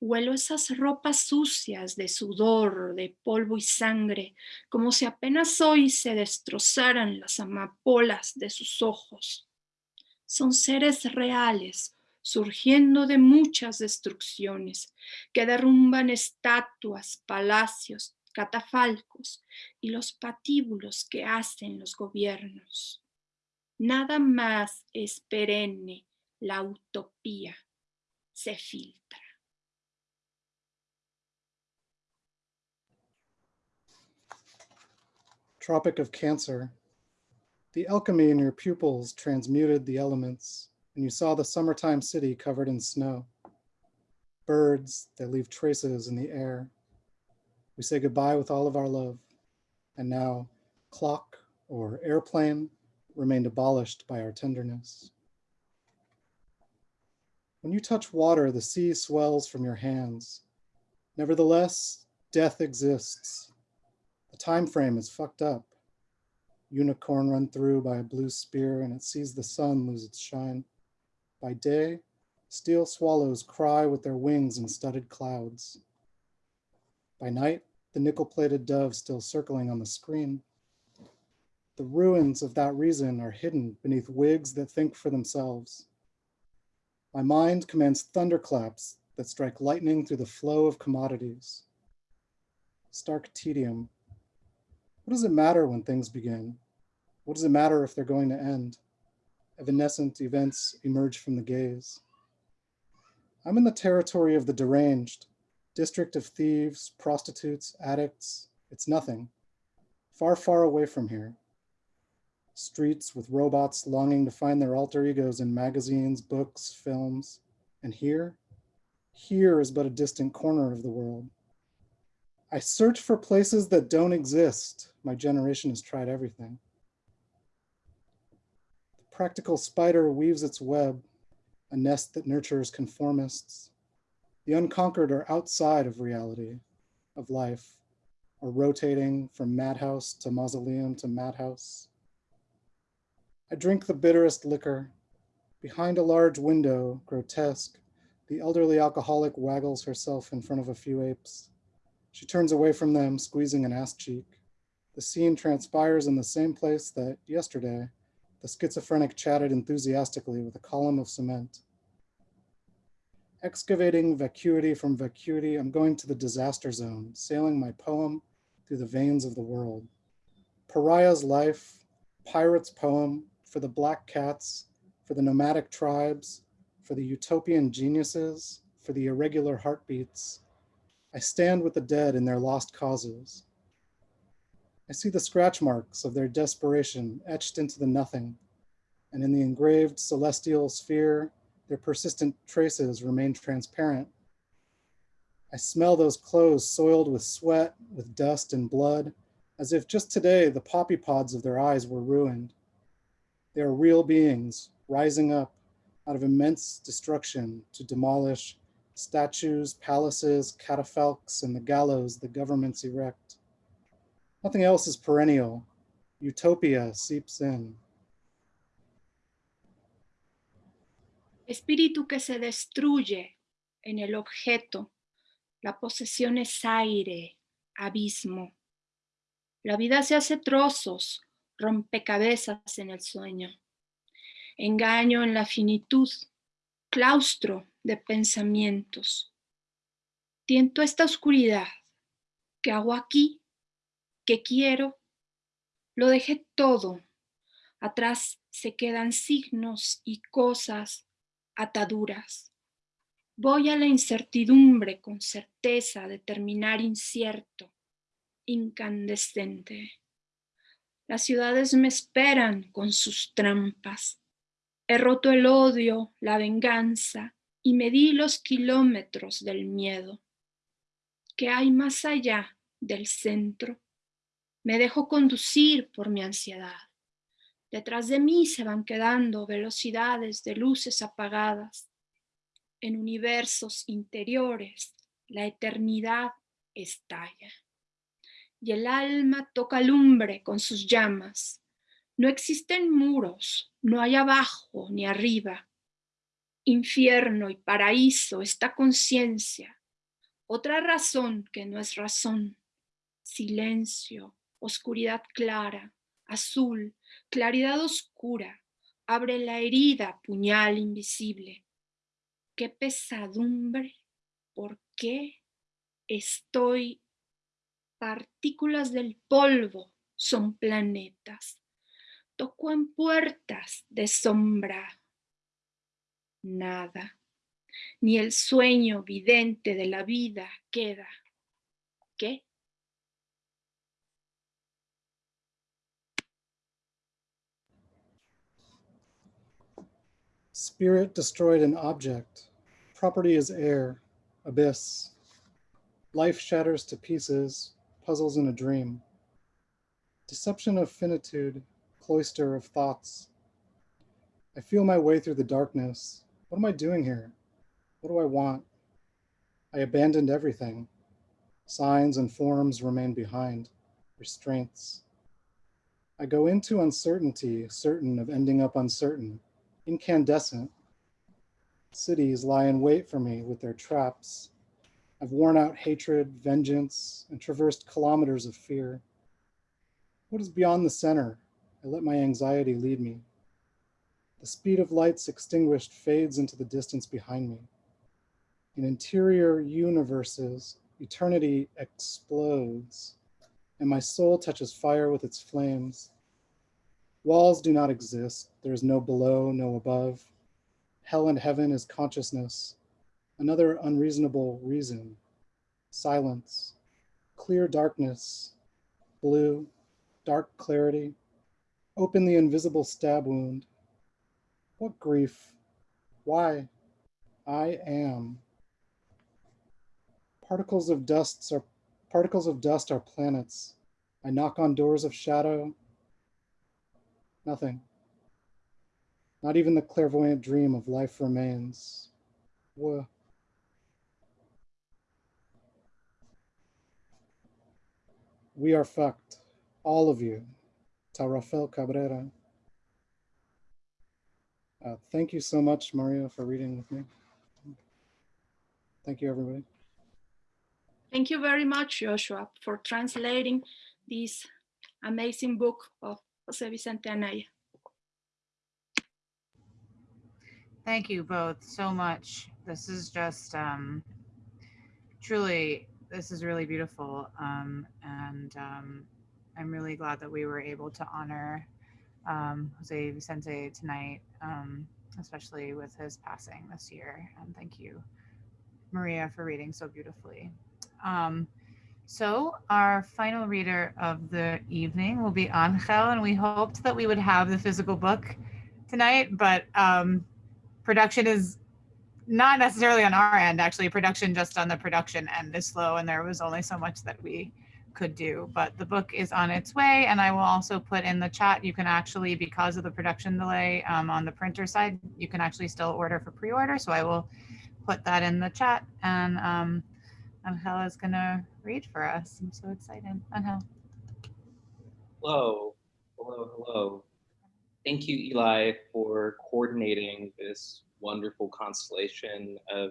Huelo esas ropas sucias de sudor, de polvo y sangre, como si apenas hoy se destrozaran las amapolas de sus ojos. Son seres reales, surgiendo de muchas destrucciones, que derrumban estatuas, palacios, catafalcos y los patíbulos que hacen los gobiernos. Nada más es perenne, la utopía se filtra. Tropic of Cancer. The alchemy in your pupils transmuted the elements, and you saw the summertime city covered in snow. Birds that leave traces in the air. We say goodbye with all of our love. And now, clock or airplane remained abolished by our tenderness. When you touch water, the sea swells from your hands. Nevertheless, death exists. Time frame is fucked up. Unicorn run through by a blue spear and it sees the sun lose its shine. By day, Steel swallows cry with their wings in studded clouds. By night, the nickel-plated dove still circling on the screen. The ruins of that reason are hidden beneath wigs that think for themselves. My mind commands thunderclaps that strike lightning through the flow of commodities. Stark tedium. What does it matter when things begin? What does it matter if they're going to end? Evanescent events emerge from the gaze. I'm in the territory of the deranged, district of thieves, prostitutes, addicts. It's nothing. Far, far away from here. Streets with robots longing to find their alter egos in magazines, books, films. And here, here is but a distant corner of the world. I search for places that don't exist. My generation has tried everything. The practical spider weaves its web, a nest that nurtures conformists. The unconquered are outside of reality, of life, or rotating from madhouse to mausoleum to madhouse. I drink the bitterest liquor. Behind a large window, grotesque, the elderly alcoholic waggles herself in front of a few apes. She turns away from them, squeezing an ass cheek. The scene transpires in the same place that yesterday, the schizophrenic chatted enthusiastically with a column of cement. Excavating vacuity from vacuity, I'm going to the disaster zone, sailing my poem through the veins of the world. Pariah's life, pirate's poem, for the black cats, for the nomadic tribes, for the utopian geniuses, for the irregular heartbeats. I stand with the dead in their lost causes. I see the scratch marks of their desperation etched into the nothing, and in the engraved celestial sphere, their persistent traces remain transparent. I smell those clothes soiled with sweat, with dust and blood, as if just today the poppy pods of their eyes were ruined. They are real beings rising up out of immense destruction to demolish statues, palaces, catafalques, and the gallows the governments erect. Nothing else is perennial. Utopia seeps in. Espíritu que se destruye en el objeto. La posesión es aire, abismo. La vida se hace trozos, rompecabezas en el sueño, engaño en la finitud, claustro de pensamientos. Tiento esta oscuridad, ¿qué hago aquí? ¿Qué quiero? Lo dejé todo. Atrás se quedan signos y cosas, ataduras. Voy a la incertidumbre con certeza de terminar incierto, incandescente. Las ciudades me esperan con sus trampas. He roto el odio, la venganza y medí los kilómetros del miedo. ¿Qué hay más allá del centro? Me dejo conducir por mi ansiedad. Detrás de mí se van quedando velocidades de luces apagadas. En universos interiores, la eternidad estalla y el alma toca lumbre con sus llamas. No existen muros, no hay abajo ni arriba. Infierno y paraíso, esta conciencia. Otra razón que no es razón. Silencio, oscuridad clara, azul, claridad oscura. Abre la herida, puñal invisible. Qué pesadumbre, ¿por qué estoy partículas del polvo son planetas. Tocó en puertas de sombra. Nada, ni el sueño vidente de la vida queda. ¿Qué? Spirit destroyed an object. Property is air, abyss. Life shatters to pieces, puzzles in a dream. Deception of finitude, cloister of thoughts. I feel my way through the darkness. What am I doing here? What do I want? I abandoned everything. Signs and forms remain behind, restraints. I go into uncertainty, certain of ending up uncertain, incandescent. Cities lie in wait for me with their traps. I've worn out hatred, vengeance, and traversed kilometers of fear. What is beyond the center? I let my anxiety lead me. The speed of lights extinguished fades into the distance behind me. In interior universes, eternity explodes, and my soul touches fire with its flames. Walls do not exist. There is no below, no above. Hell and heaven is consciousness. Another unreasonable reason. Silence, clear darkness, blue, dark clarity. Open the invisible stab wound. What grief? Why? I am. Particles of dust are particles of dust are planets. I knock on doors of shadow. Nothing. Not even the clairvoyant dream of life remains. Wha- We are fucked, all of you. Ta Rafael Cabrera. Uh, thank you so much, Maria, for reading with me. Thank you, everybody. Thank you very much, Joshua, for translating this amazing book of Jose Vicente Anaya. Thank you both so much. This is just um, truly, this is really beautiful. Um, and um, I'm really glad that we were able to honor um, Jose Vicente tonight, um, especially with his passing this year. And thank you, Maria, for reading so beautifully. Um, so our final reader of the evening will be Angel, and we hoped that we would have the physical book tonight, but um, production is not necessarily on our end actually production just on the production end is slow and there was only so much that we could do but the book is on its way and i will also put in the chat you can actually because of the production delay um, on the printer side you can actually still order for pre-order so i will put that in the chat and um angel is gonna read for us i'm so excited angel Hello, hello, hello. Thank you, Eli, for coordinating this wonderful constellation of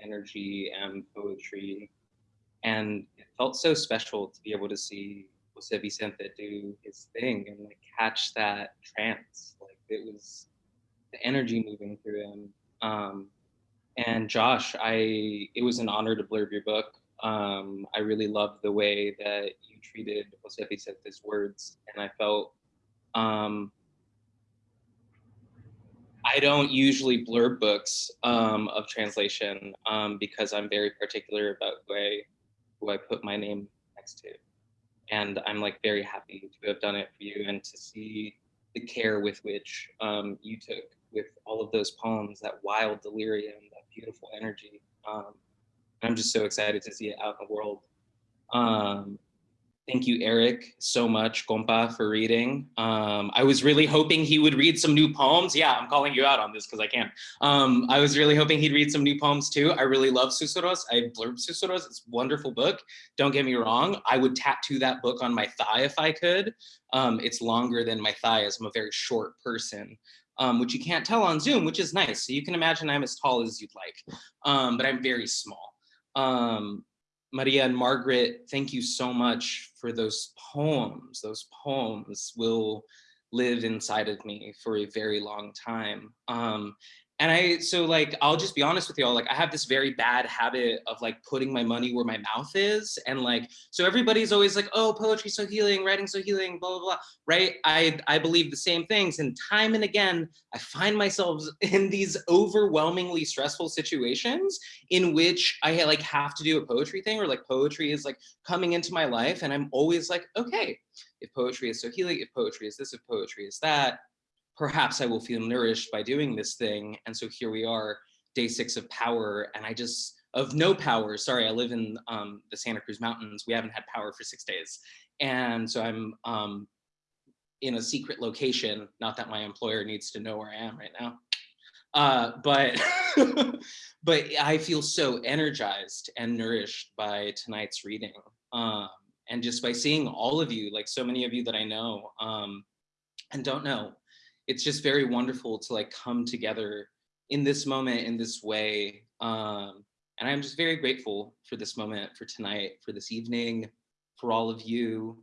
energy and poetry. And it felt so special to be able to see Jose Vicente do his thing and like catch that trance. Like it was the energy moving through him. Um, and Josh, I it was an honor to blurb your book. Um, I really loved the way that you treated Jose Vicente's words, and I felt um, I don't usually blurb books um, of translation um, because I'm very particular about who I who I put my name next to, and I'm like very happy to have done it for you and to see the care with which um, you took with all of those poems, that wild delirium, that beautiful energy. Um, I'm just so excited to see it out in the world. Um, thank you, Eric, so much, compa, for reading. Um, I was really hoping he would read some new poems. Yeah, I'm calling you out on this because I can. Um, I was really hoping he'd read some new poems too. I really love Susurros. I blurb Susurros. It's a wonderful book. Don't get me wrong. I would tattoo that book on my thigh if I could. Um, it's longer than my thigh as I'm a very short person. Um, which you can't tell on Zoom, which is nice. So you can imagine I'm as tall as you'd like, um, but I'm very small. Um, Maria and Margaret, thank you so much for those poems. Those poems will live inside of me for a very long time. Um, and I, so like, I'll just be honest with y'all, like I have this very bad habit of like putting my money where my mouth is. And like, so everybody's always like, oh, poetry so healing, writing so healing, blah, blah, blah, right? I, I believe the same things. And time and again, I find myself in these overwhelmingly stressful situations in which I like have to do a poetry thing or like poetry is like coming into my life. And I'm always like, okay, if poetry is so healing, if poetry is this, if poetry is that, perhaps I will feel nourished by doing this thing. And so here we are, day six of power. And I just, of no power, sorry, I live in um, the Santa Cruz Mountains. We haven't had power for six days. And so I'm um, in a secret location, not that my employer needs to know where I am right now. Uh, but, but I feel so energized and nourished by tonight's reading. Um, and just by seeing all of you, like so many of you that I know um, and don't know, it's just very wonderful to like come together in this moment, in this way. Um, and I'm just very grateful for this moment, for tonight, for this evening, for all of you.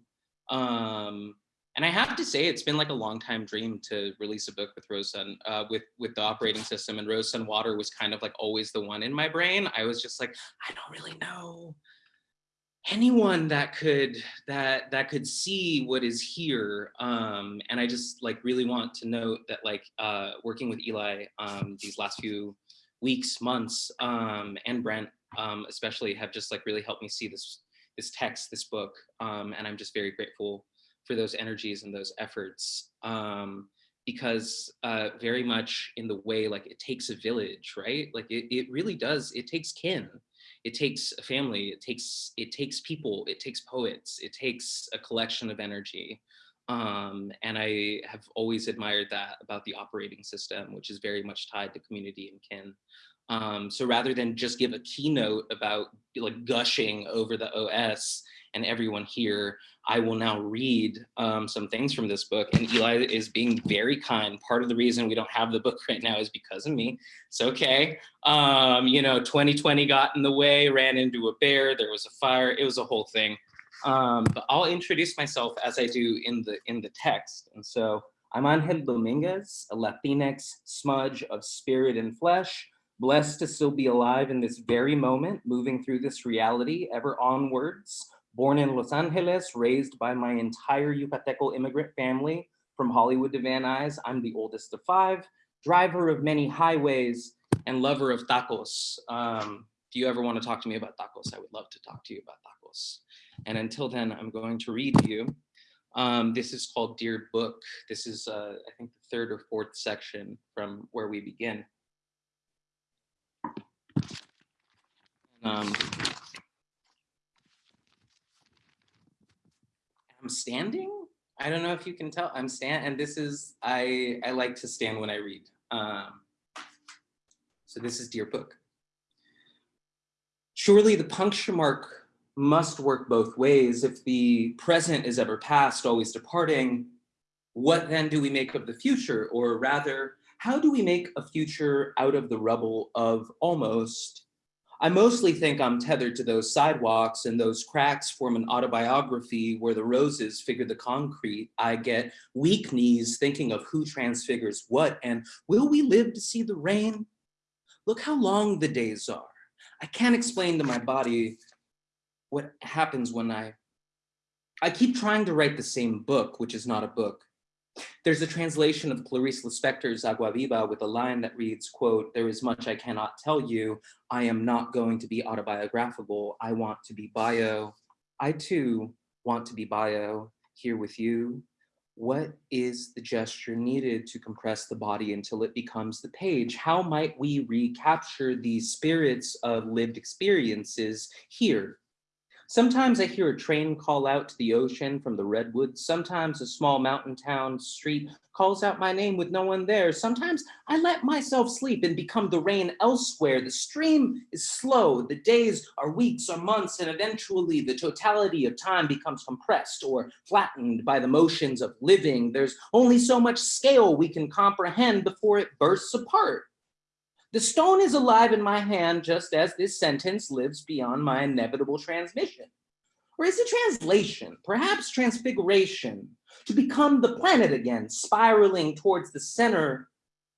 Um, and I have to say, it's been like a long time dream to release a book with Rose Sun, uh, with with the operating system. And Rose Sun Water was kind of like always the one in my brain. I was just like, I don't really know anyone that could that that could see what is here um and i just like really want to note that like uh working with eli um these last few weeks months um and brent um especially have just like really helped me see this this text this book um and i'm just very grateful for those energies and those efforts um because uh very much in the way like it takes a village right? Like it, it really does it takes kin it takes a family it takes it takes people it takes poets it takes a collection of energy. Um, and i have always admired that about the operating system which is very much tied to community and kin. Um, so rather than just give a keynote about like gushing over the os and everyone here I will now read um, some things from this book and Eli is being very kind. Part of the reason we don't have the book right now is because of me. It's okay. Um, you know, 2020 got in the way, ran into a bear, there was a fire, it was a whole thing. Um, but I'll introduce myself as I do in the, in the text. And so I'm Angel Dominguez, a Latinx smudge of spirit and flesh, blessed to still be alive in this very moment, moving through this reality ever onwards, Born in Los Angeles, raised by my entire Yucateco immigrant family from Hollywood to Van Nuys. I'm the oldest of five, driver of many highways, and lover of tacos. Um, if you ever want to talk to me about tacos, I would love to talk to you about tacos. And until then, I'm going to read you. Um, this is called Dear Book. This is, uh, I think, the third or fourth section from where we begin. Um, Standing. I don't know if you can tell. I'm stand, and this is I I like to stand when I read. Um, so this is Dear Book. Surely the puncture mark must work both ways. If the present is ever past, always departing, what then do we make of the future? Or rather, how do we make a future out of the rubble of almost I mostly think I'm tethered to those sidewalks and those cracks form an autobiography where the roses figure the concrete. I get weak knees thinking of who transfigures what and will we live to see the rain? Look how long the days are. I can't explain to my body what happens when I, I keep trying to write the same book, which is not a book. There's a translation of Clarice Lispector's Agua Viva with a line that reads, quote, there is much I cannot tell you. I am not going to be autobiographical. I want to be bio. I too want to be bio here with you. What is the gesture needed to compress the body until it becomes the page? How might we recapture these spirits of lived experiences here Sometimes I hear a train call out to the ocean from the redwoods. Sometimes a small mountain town street calls out my name with no one there. Sometimes I let myself sleep and become the rain elsewhere. The stream is slow. The days are weeks or months, and eventually the totality of time becomes compressed or flattened by the motions of living. There's only so much scale we can comprehend before it bursts apart. The stone is alive in my hand just as this sentence lives beyond my inevitable transmission. Or is it translation, perhaps transfiguration, to become the planet again, spiraling towards the center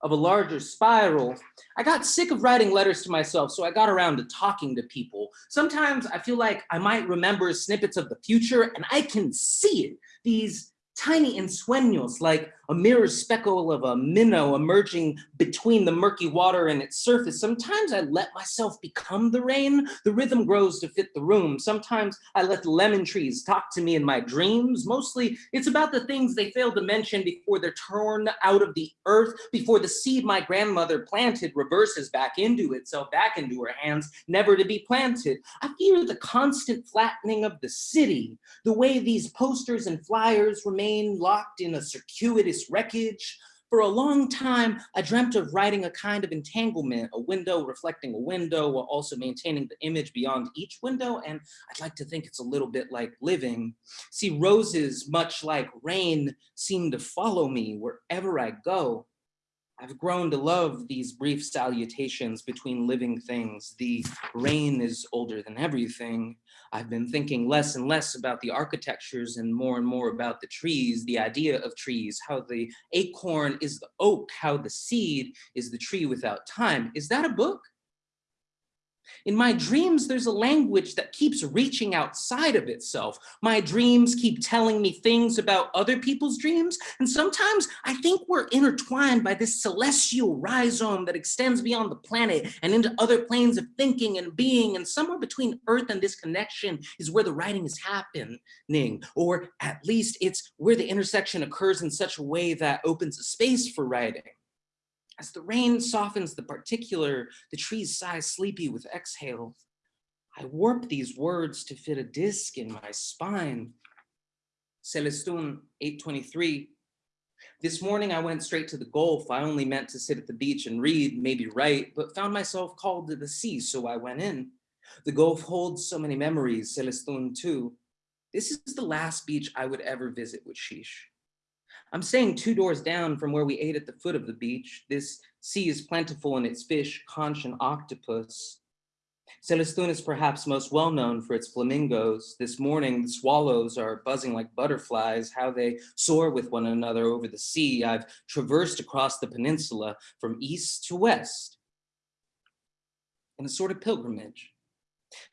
of a larger spiral. I got sick of writing letters to myself, so I got around to talking to people. Sometimes I feel like I might remember snippets of the future and I can see it, these tiny ensueños like a mirror speckle of a minnow emerging between the murky water and its surface. Sometimes I let myself become the rain. The rhythm grows to fit the room. Sometimes I let the lemon trees talk to me in my dreams. Mostly it's about the things they fail to mention before they're torn out of the earth, before the seed my grandmother planted reverses back into itself, back into her hands, never to be planted. I fear the constant flattening of the city, the way these posters and flyers remain locked in a circuitous wreckage. For a long time, I dreamt of writing a kind of entanglement, a window reflecting a window while also maintaining the image beyond each window. And I'd like to think it's a little bit like living. See, roses, much like rain, seem to follow me wherever I go. I've grown to love these brief salutations between living things. The rain is older than everything. I've been thinking less and less about the architectures and more and more about the trees, the idea of trees, how the acorn is the oak, how the seed is the tree without time. Is that a book? In my dreams, there's a language that keeps reaching outside of itself. My dreams keep telling me things about other people's dreams. And sometimes I think we're intertwined by this celestial rhizome that extends beyond the planet and into other planes of thinking and being. And somewhere between Earth and this connection is where the writing is happening, or at least it's where the intersection occurs in such a way that opens a space for writing. As the rain softens the particular, the trees sigh sleepy with exhale. I warp these words to fit a disc in my spine. Celestun 823. This morning I went straight to the Gulf. I only meant to sit at the beach and read, maybe write, but found myself called to the sea, so I went in. The Gulf holds so many memories, Celestun too. This is the last beach I would ever visit with Sheesh. I'm staying two doors down from where we ate at the foot of the beach. This sea is plentiful in its fish, conch, and octopus. Celestun is perhaps most well known for its flamingos. This morning, the swallows are buzzing like butterflies, how they soar with one another over the sea. I've traversed across the peninsula from east to west in a sort of pilgrimage.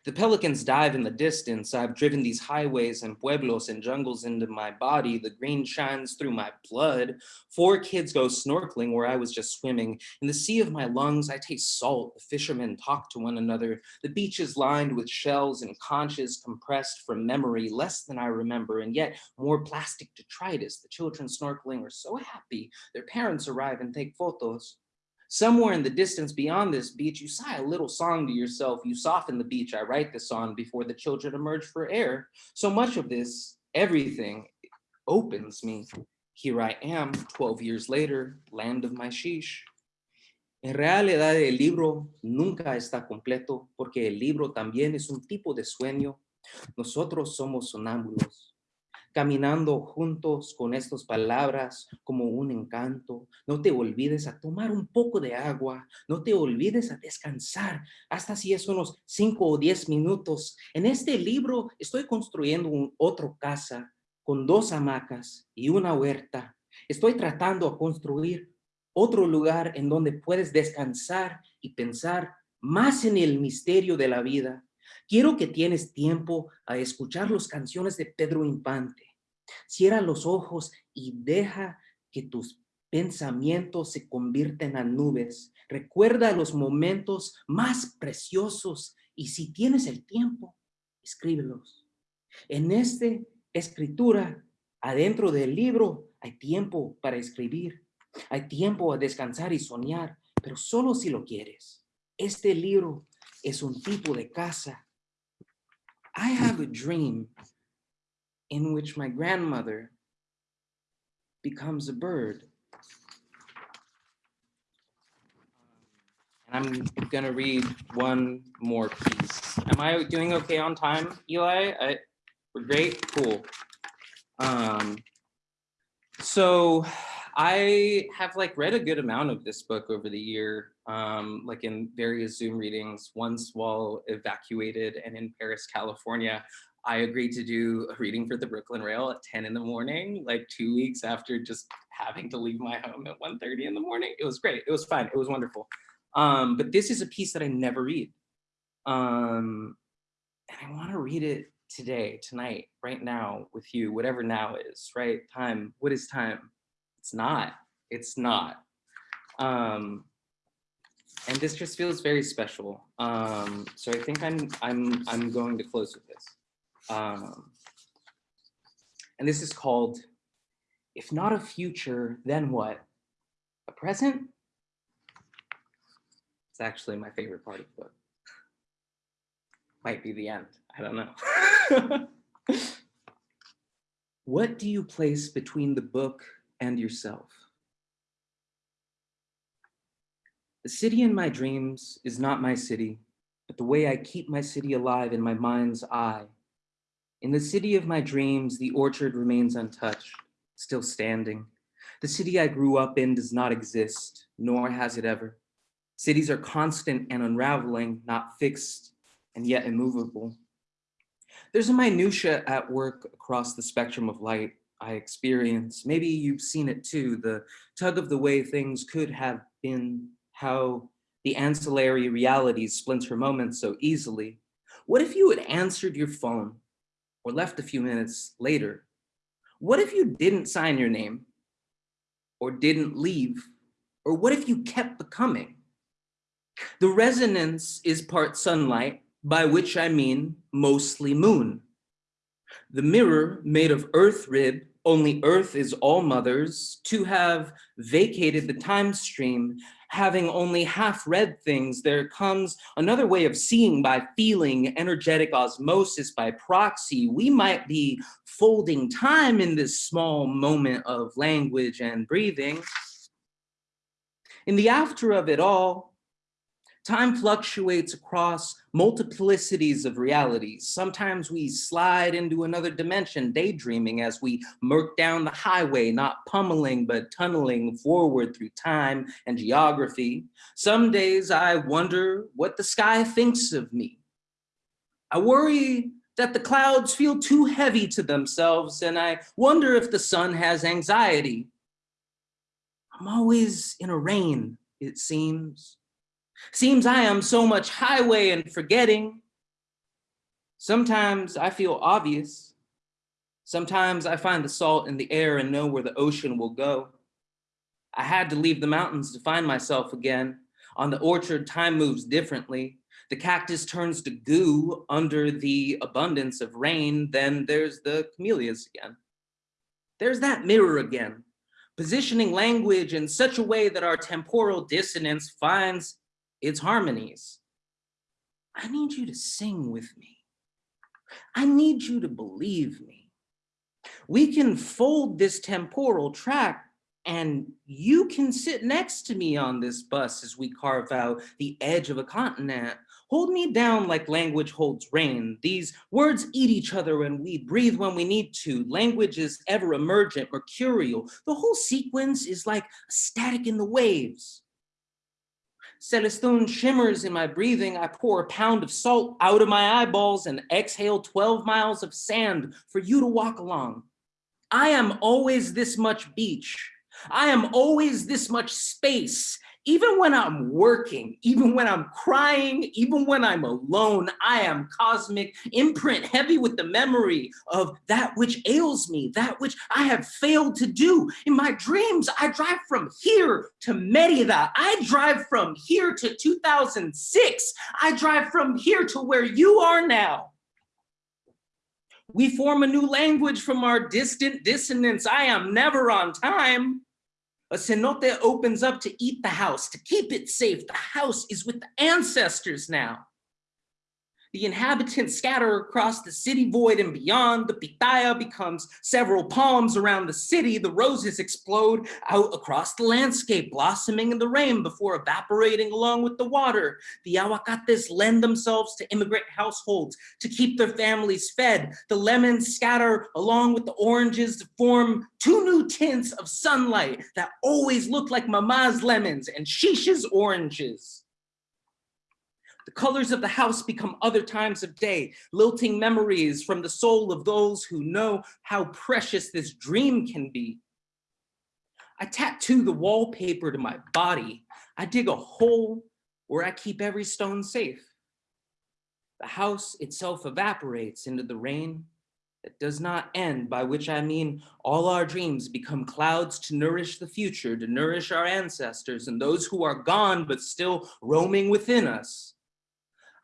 The pelicans dive in the distance. I've driven these highways and pueblos and jungles into my body. The green shines through my blood. Four kids go snorkeling where I was just swimming. In the sea of my lungs, I taste salt. The fishermen talk to one another. The beach is lined with shells and conches compressed from memory, less than I remember, and yet more plastic detritus. The children snorkeling are so happy. Their parents arrive and take photos. Somewhere in the distance beyond this beach, you sigh a little song to yourself. You soften the beach. I write the song before the children emerge for air. So much of this, everything opens me. Here I am, 12 years later, land of my sheesh. En realidad el libro nunca está completo porque el libro también es un tipo de sueño. Nosotros somos sonámbulos caminando juntos con estas palabras como un encanto. No te olvides a tomar un poco de agua, no te olvides a descansar, hasta si es unos cinco o diez minutos. En este libro estoy construyendo un otro casa con dos hamacas y una huerta. Estoy tratando de construir otro lugar en donde puedes descansar y pensar más en el misterio de la vida. Quiero que tienes tiempo a escuchar las canciones de Pedro Infante Cierra los ojos y deja que tus pensamientos se convierten en nubes. Recuerda los momentos más preciosos y si tienes el tiempo, escríbelos. En esta escritura, adentro del libro, hay tiempo para escribir. Hay tiempo a descansar y soñar, pero solo si lo quieres. Este libro es un tipo de casa. I have a dream in which my grandmother becomes a bird. And I'm gonna read one more piece. Am I doing okay on time, Eli? I, we're great, cool. Um, so I have like read a good amount of this book over the year, um, like in various Zoom readings, once while evacuated and in Perris, California. I agreed to do a reading for the Brooklyn Rail at 10 in the morning, like two weeks after just having to leave my home at 1.30 in the morning. It was great. It was fun. It was wonderful. Um, but this is a piece that I never read. Um, and I want to read it today, tonight, right now with you, whatever now is, right? Time. What is time? It's not. It's not. Um, and this just feels very special. Um, so I think I'm I'm I'm going to close with this. Um, and this is called, if not a future, then what? A present? It's actually my favorite part of the book. Might be the end, I don't know. what do you place between the book and yourself? The city in my dreams is not my city, but the way I keep my city alive in my mind's eye in the city of my dreams, the orchard remains untouched, still standing. The city I grew up in does not exist, nor has it ever. Cities are constant and unraveling, not fixed and yet immovable. There's a minutia at work across the spectrum of light I experience. Maybe you've seen it too, the tug of the way things could have been, how the ancillary realities splinter moments so easily. What if you had answered your phone or left a few minutes later? What if you didn't sign your name or didn't leave? Or what if you kept becoming? The resonance is part sunlight, by which I mean mostly moon. The mirror made of earth rib, only earth is all mothers, to have vacated the time stream, having only half read things, there comes another way of seeing by feeling, energetic osmosis by proxy. We might be folding time in this small moment of language and breathing. In the after of it all, Time fluctuates across multiplicities of realities. Sometimes we slide into another dimension, daydreaming as we murk down the highway, not pummeling, but tunneling forward through time and geography. Some days I wonder what the sky thinks of me. I worry that the clouds feel too heavy to themselves, and I wonder if the sun has anxiety. I'm always in a rain, it seems. Seems I am so much highway and forgetting. Sometimes I feel obvious. Sometimes I find the salt in the air and know where the ocean will go. I had to leave the mountains to find myself again. On the orchard, time moves differently. The cactus turns to goo under the abundance of rain. Then there's the camellias again. There's that mirror again, positioning language in such a way that our temporal dissonance finds its harmonies. I need you to sing with me. I need you to believe me. We can fold this temporal track and you can sit next to me on this bus as we carve out the edge of a continent. Hold me down like language holds rain. These words eat each other and we breathe when we need to. Language is ever emergent, mercurial. The whole sequence is like static in the waves. Celestun shimmers in my breathing. I pour a pound of salt out of my eyeballs and exhale 12 miles of sand for you to walk along. I am always this much beach. I am always this much space even when I'm working, even when I'm crying, even when I'm alone, I am cosmic imprint heavy with the memory of that which ails me, that which I have failed to do. In my dreams, I drive from here to Merida. I drive from here to 2006. I drive from here to where you are now. We form a new language from our distant dissonance. I am never on time. A cenote opens up to eat the house, to keep it safe. The house is with the ancestors now. The inhabitants scatter across the city void and beyond. The pitaya becomes several palms around the city. The roses explode out across the landscape, blossoming in the rain before evaporating along with the water. The aguacates lend themselves to immigrant households to keep their families fed. The lemons scatter along with the oranges to form two new tints of sunlight that always look like mama's lemons and shisha's oranges. The colors of the house become other times of day, lilting memories from the soul of those who know how precious this dream can be. I tattoo the wallpaper to my body. I dig a hole where I keep every stone safe. The house itself evaporates into the rain that does not end, by which I mean all our dreams become clouds to nourish the future, to nourish our ancestors and those who are gone but still roaming within us.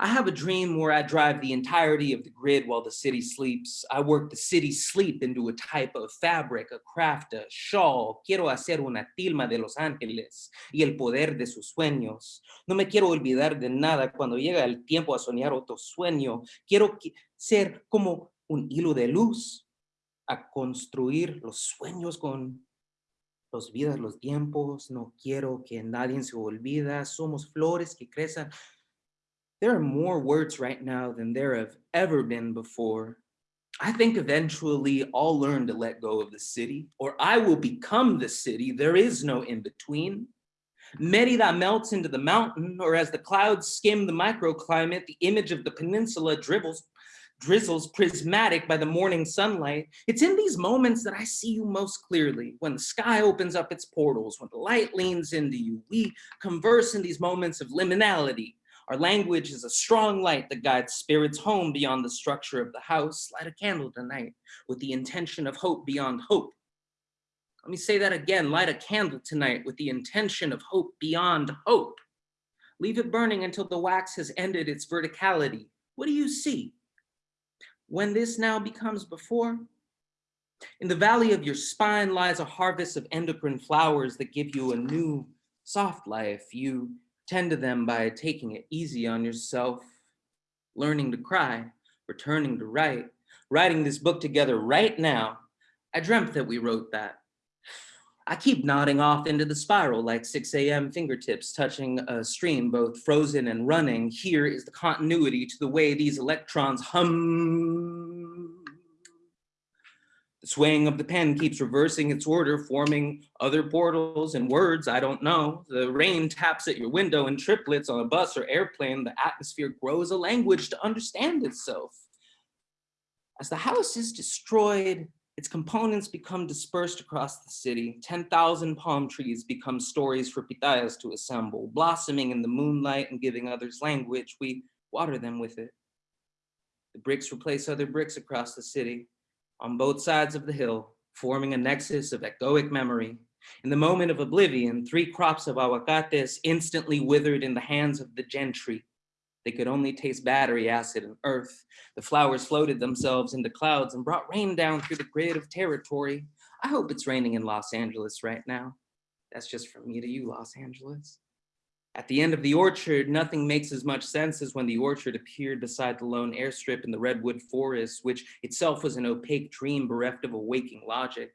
I have a dream where I drive the entirety of the grid while the city sleeps. I work the city sleep into a type of fabric, a craft, a shawl. Quiero hacer una tilma de Los Ángeles y el poder de sus sueños. No me quiero olvidar de nada cuando llega el tiempo a soñar otro sueño. Quiero ser como un hilo de luz a construir los sueños con los vidas, los tiempos. No quiero que nadie se olvida. Somos flores que crecen there are more words right now than there have ever been before. I think eventually I'll learn to let go of the city, or I will become the city. There is no in between. Merida melts into the mountain, or as the clouds skim the microclimate, the image of the peninsula dribbles, drizzles prismatic by the morning sunlight. It's in these moments that I see you most clearly, when the sky opens up its portals, when the light leans into you. We converse in these moments of liminality, our language is a strong light that guides spirits home beyond the structure of the house. Light a candle tonight with the intention of hope beyond hope. Let me say that again, light a candle tonight with the intention of hope beyond hope. Leave it burning until the wax has ended its verticality. What do you see? When this now becomes before, in the valley of your spine lies a harvest of endocrine flowers that give you a new soft life. You Tend to them by taking it easy on yourself, learning to cry, returning to write, writing this book together right now. I dreamt that we wrote that. I keep nodding off into the spiral like 6 a.m. fingertips touching a stream, both frozen and running. Here is the continuity to the way these electrons hum swaying of the pen keeps reversing its order, forming other portals and words I don't know. The rain taps at your window in triplets on a bus or airplane. The atmosphere grows a language to understand itself. As the house is destroyed, its components become dispersed across the city. 10,000 palm trees become stories for pitayas to assemble, blossoming in the moonlight and giving others language. We water them with it. The bricks replace other bricks across the city on both sides of the hill, forming a nexus of echoic memory. In the moment of oblivion, three crops of aguacates instantly withered in the hands of the gentry. They could only taste battery acid and earth. The flowers floated themselves into clouds and brought rain down through the grid of territory. I hope it's raining in Los Angeles right now. That's just from me to you, Los Angeles. At the end of the orchard, nothing makes as much sense as when the orchard appeared beside the lone airstrip in the redwood forest, which itself was an opaque dream bereft of a waking logic.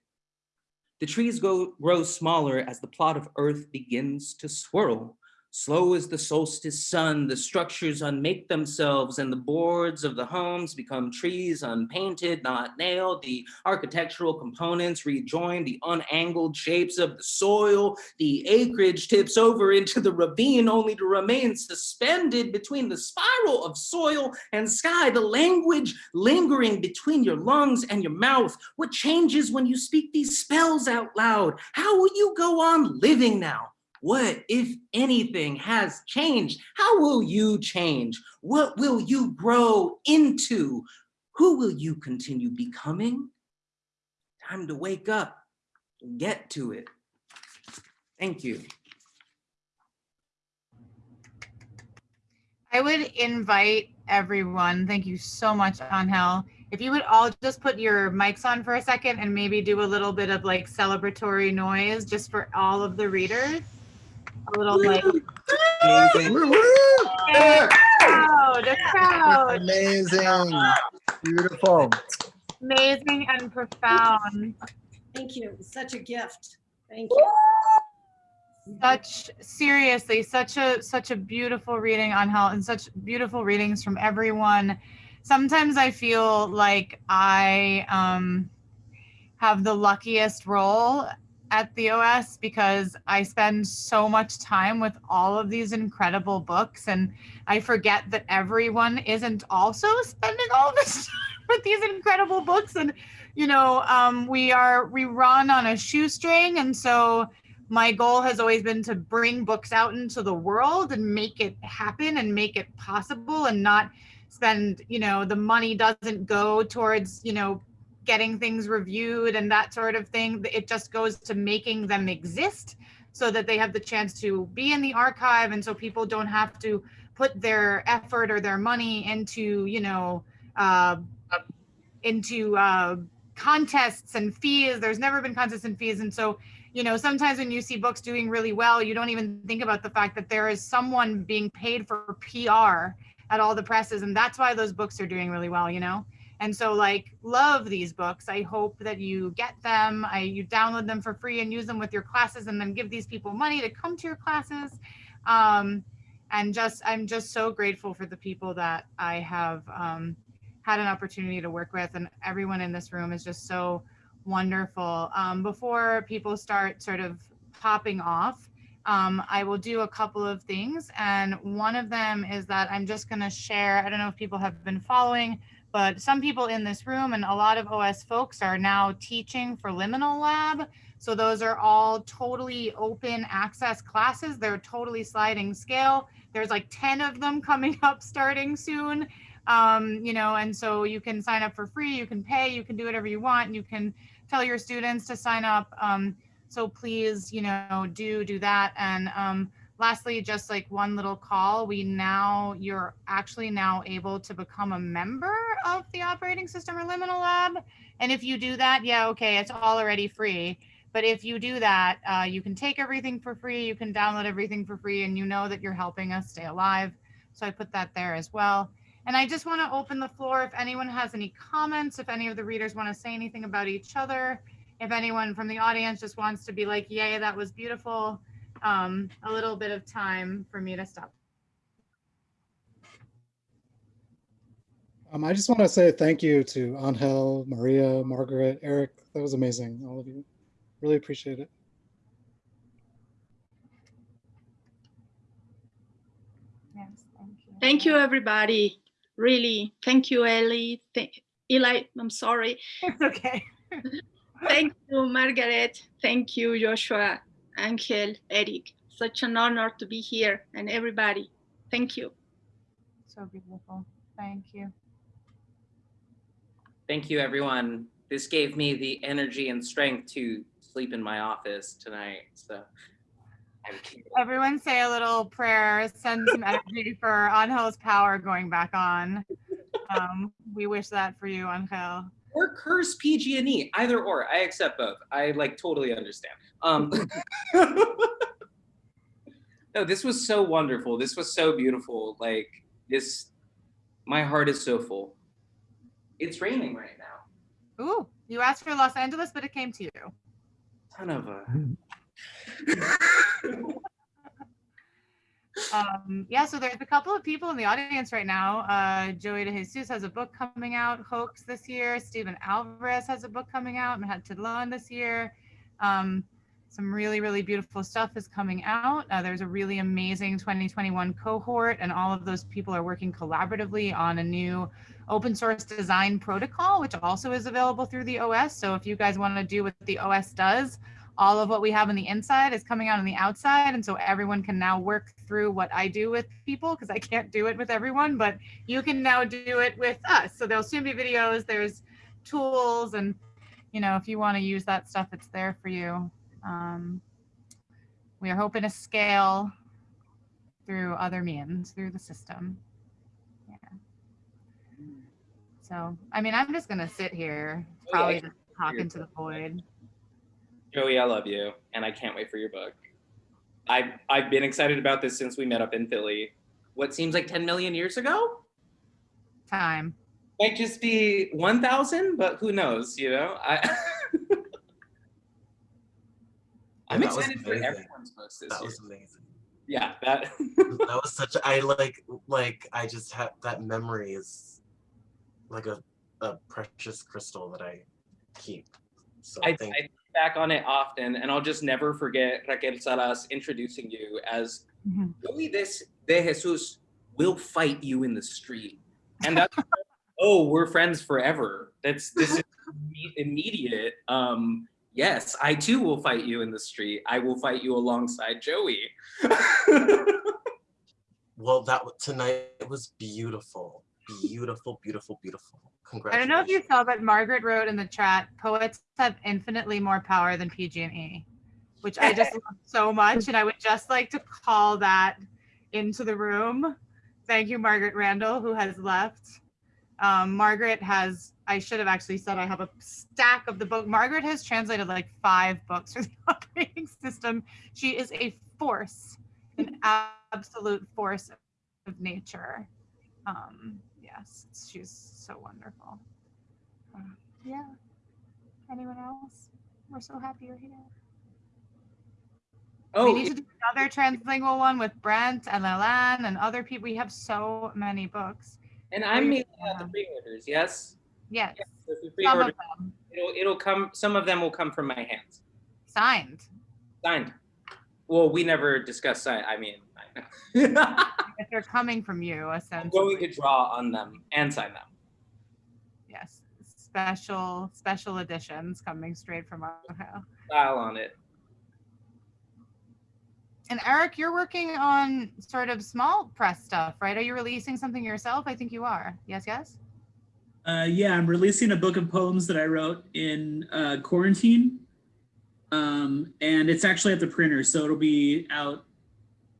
The trees go, grow smaller as the plot of earth begins to swirl, Slow as the solstice sun, the structures unmake themselves and the boards of the homes become trees unpainted, not nailed. The architectural components rejoin the unangled shapes of the soil. The acreage tips over into the ravine only to remain suspended between the spiral of soil and sky. The language lingering between your lungs and your mouth. What changes when you speak these spells out loud? How will you go on living now? What, if anything, has changed? How will you change? What will you grow into? Who will you continue becoming? Time to wake up get to it. Thank you. I would invite everyone, thank you so much, Angel. If you would all just put your mics on for a second and maybe do a little bit of like celebratory noise just for all of the readers a little like Amazing. crowd, a crowd. Amazing. Beautiful. Amazing and profound. Thank you. Such a gift. Thank you. Such seriously, such a such a beautiful reading on health and such beautiful readings from everyone. Sometimes I feel like I um have the luckiest role at the OS because I spend so much time with all of these incredible books and I forget that everyone isn't also spending all this time with these incredible books. And you know um, we are we run on a shoestring and so my goal has always been to bring books out into the world and make it happen and make it possible and not spend you know the money doesn't go towards you know getting things reviewed and that sort of thing. It just goes to making them exist so that they have the chance to be in the archive and so people don't have to put their effort or their money into, you know, uh, into uh, contests and fees. There's never been contests and fees. And so, you know, sometimes when you see books doing really well, you don't even think about the fact that there is someone being paid for PR at all the presses. And that's why those books are doing really well, you know? And so like love these books. I hope that you get them. I you download them for free and use them with your classes and then give these people money to come to your classes. Um, and just I'm just so grateful for the people that I have um, had an opportunity to work with, and everyone in this room is just so wonderful. Um, before people start sort of popping off, um, I will do a couple of things. And one of them is that I'm just going to share. I don't know if people have been following, but some people in this room and a lot of OS folks are now teaching for Liminal Lab. So those are all totally open access classes. They're totally sliding scale. There's like 10 of them coming up starting soon. Um, you know, and so you can sign up for free, you can pay, you can do whatever you want. You can tell your students to sign up. Um, so please, you know, do do that. And um, lastly, just like one little call, we now, you're actually now able to become a member of the operating system or liminal lab. And if you do that, yeah, okay, it's all already free. But if you do that, uh, you can take everything for free, you can download everything for free, and you know that you're helping us stay alive. So I put that there as well. And I just want to open the floor if anyone has any comments, if any of the readers want to say anything about each other, if anyone from the audience just wants to be like, yay, that was beautiful, um, a little bit of time for me to stop. Um, I just want to say thank you to Angel, Maria, Margaret, Eric. That was amazing, all of you. Really appreciate it. Yes, thank you. Thank you, everybody. Really, thank you, Ellie. Th- Eli, I'm sorry. It's okay. Thank you, Margaret. Thank you, Joshua, Angel, Eric. Such an honor to be here and everybody. Thank you. So beautiful. Thank you. Thank you, everyone. This gave me the energy and strength to sleep in my office tonight. So Everyone say a little prayer, send some energy for Angel's power going back on. Um, we wish that for you, Angel. Or curse PG&E, E, either or. I accept both. I like totally understand. Um, no, this was so wonderful. This was so beautiful. Like this, my heart is so full. It's raining right now. Ooh, you asked for Los Angeles, but it came to you. Ton of a. Um, yeah, so there's a couple of people in the audience right now. Uh, Joey De Jesus has a book coming out, Hoax, this year. Steven Alvarez has a book coming out, Manhatitlan this year. Um, some really, really beautiful stuff is coming out. Uh, there's a really amazing 2021 cohort, and all of those people are working collaboratively on a new open source design protocol, which also is available through the OS. So if you guys want to do what the OS does, all of what we have on the inside is coming out on the outside. And so everyone can now work through what I do with people because I can't do it with everyone, but you can now do it with us. So there'll soon be videos, there's tools, and you know, if you want to use that stuff, it's there for you. Um, we are hoping to scale through other means, through the system. Yeah. So, I mean, I'm just gonna sit here, probably yeah. just talk into the void. Joey, I love you, and I can't wait for your book. I've I've been excited about this since we met up in Philly. What seems like 10 million years ago? Time. Might just be 1,000, but who knows? You know, I. I'm That excited for everyone's books this That year. was amazing. Yeah, that. That was such. I like like I just have that memory is like a a precious crystal that I keep. So I, I think back on it often, and I'll just never forget Raquel Salas introducing you as Mhm. Joey this de Jesus will fight you in the street, and that's oh we're friends forever. That's this is immediate. Um, yes, I too will fight you in the street. I will fight you alongside Joey. Well, that tonight It was beautiful, beautiful, beautiful, beautiful. Congratulations. I don't know if you saw, but Margaret wrote in the chat, poets have infinitely more power than PG&E, which I just love so much. And I would just like to call that into the room. Thank you, Margaret Randall, who has left. Um, Margaret has, I should have actually said I have a stack of the book. Margaret has translated like five books for the operating system. She is a force, an absolute force of nature. Um, yes, she's so wonderful. Uh, yeah. Anyone else? We're so happy you're here. Oh, we need to do another translingual one with Brent and Lelan and other people. We have so many books. And I'm you- mailing out the pre-orders, yes? Yes, So if you some pre-order, of them it'll, it'll come, some of them will come from my hands, signed. signed. Well, we never discussed sign, I mean, I- If they're coming from you, I'm essentially. going to draw on them and sign them. Yes, special, special editions coming straight from Ohio. Style on it. And Eric, you're working on sort of small press stuff, right? Are you releasing something yourself? I think you are. Yes, yes. Uh, yeah, I'm releasing a book of poems that I wrote in uh, quarantine. Um, and it's actually at the printer, so it'll be out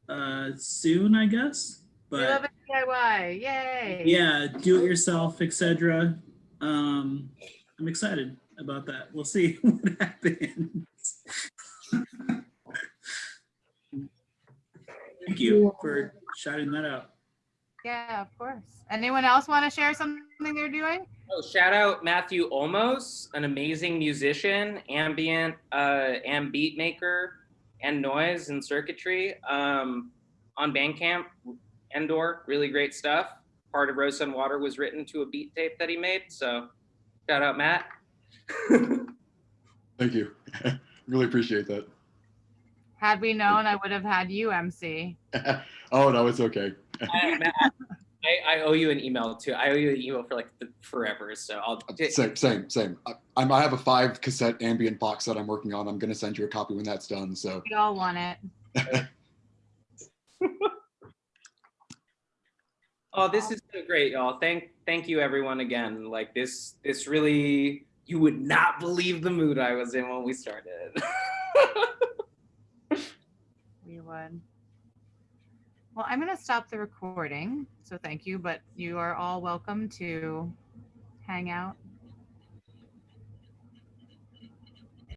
uh, soon, I guess. We love But it DIY. Yay. yeah, do it yourself, etc. Um, I'm excited about that. We'll see what happens. Thank you for shouting that out. Yeah, of course. Anyone else want to share something they're doing? Oh, shout out Matthew Olmos, an amazing musician, ambient, uh, and beat maker, and noise and circuitry. Um, on Bandcamp, Endor, really great stuff. Part of Rose and Water was written to a beat tape that he made. So, shout out Matt. Thank you. really appreciate that. Had we known, I would have had you MC. oh no, it's okay. I, I, I owe you an email too. I owe you an email for like the, forever. So I'll. Same, same, same. I, I'm, I have a five cassette ambient box that I'm working on. I'm gonna send you a copy when that's done. So We all want it. Oh, this is so great, y'all. Thank thank you everyone again. Like this this really you would not believe the mood I was in when we started. We would. Well, I'm going to stop the recording. So thank you, but you are all welcome to hang out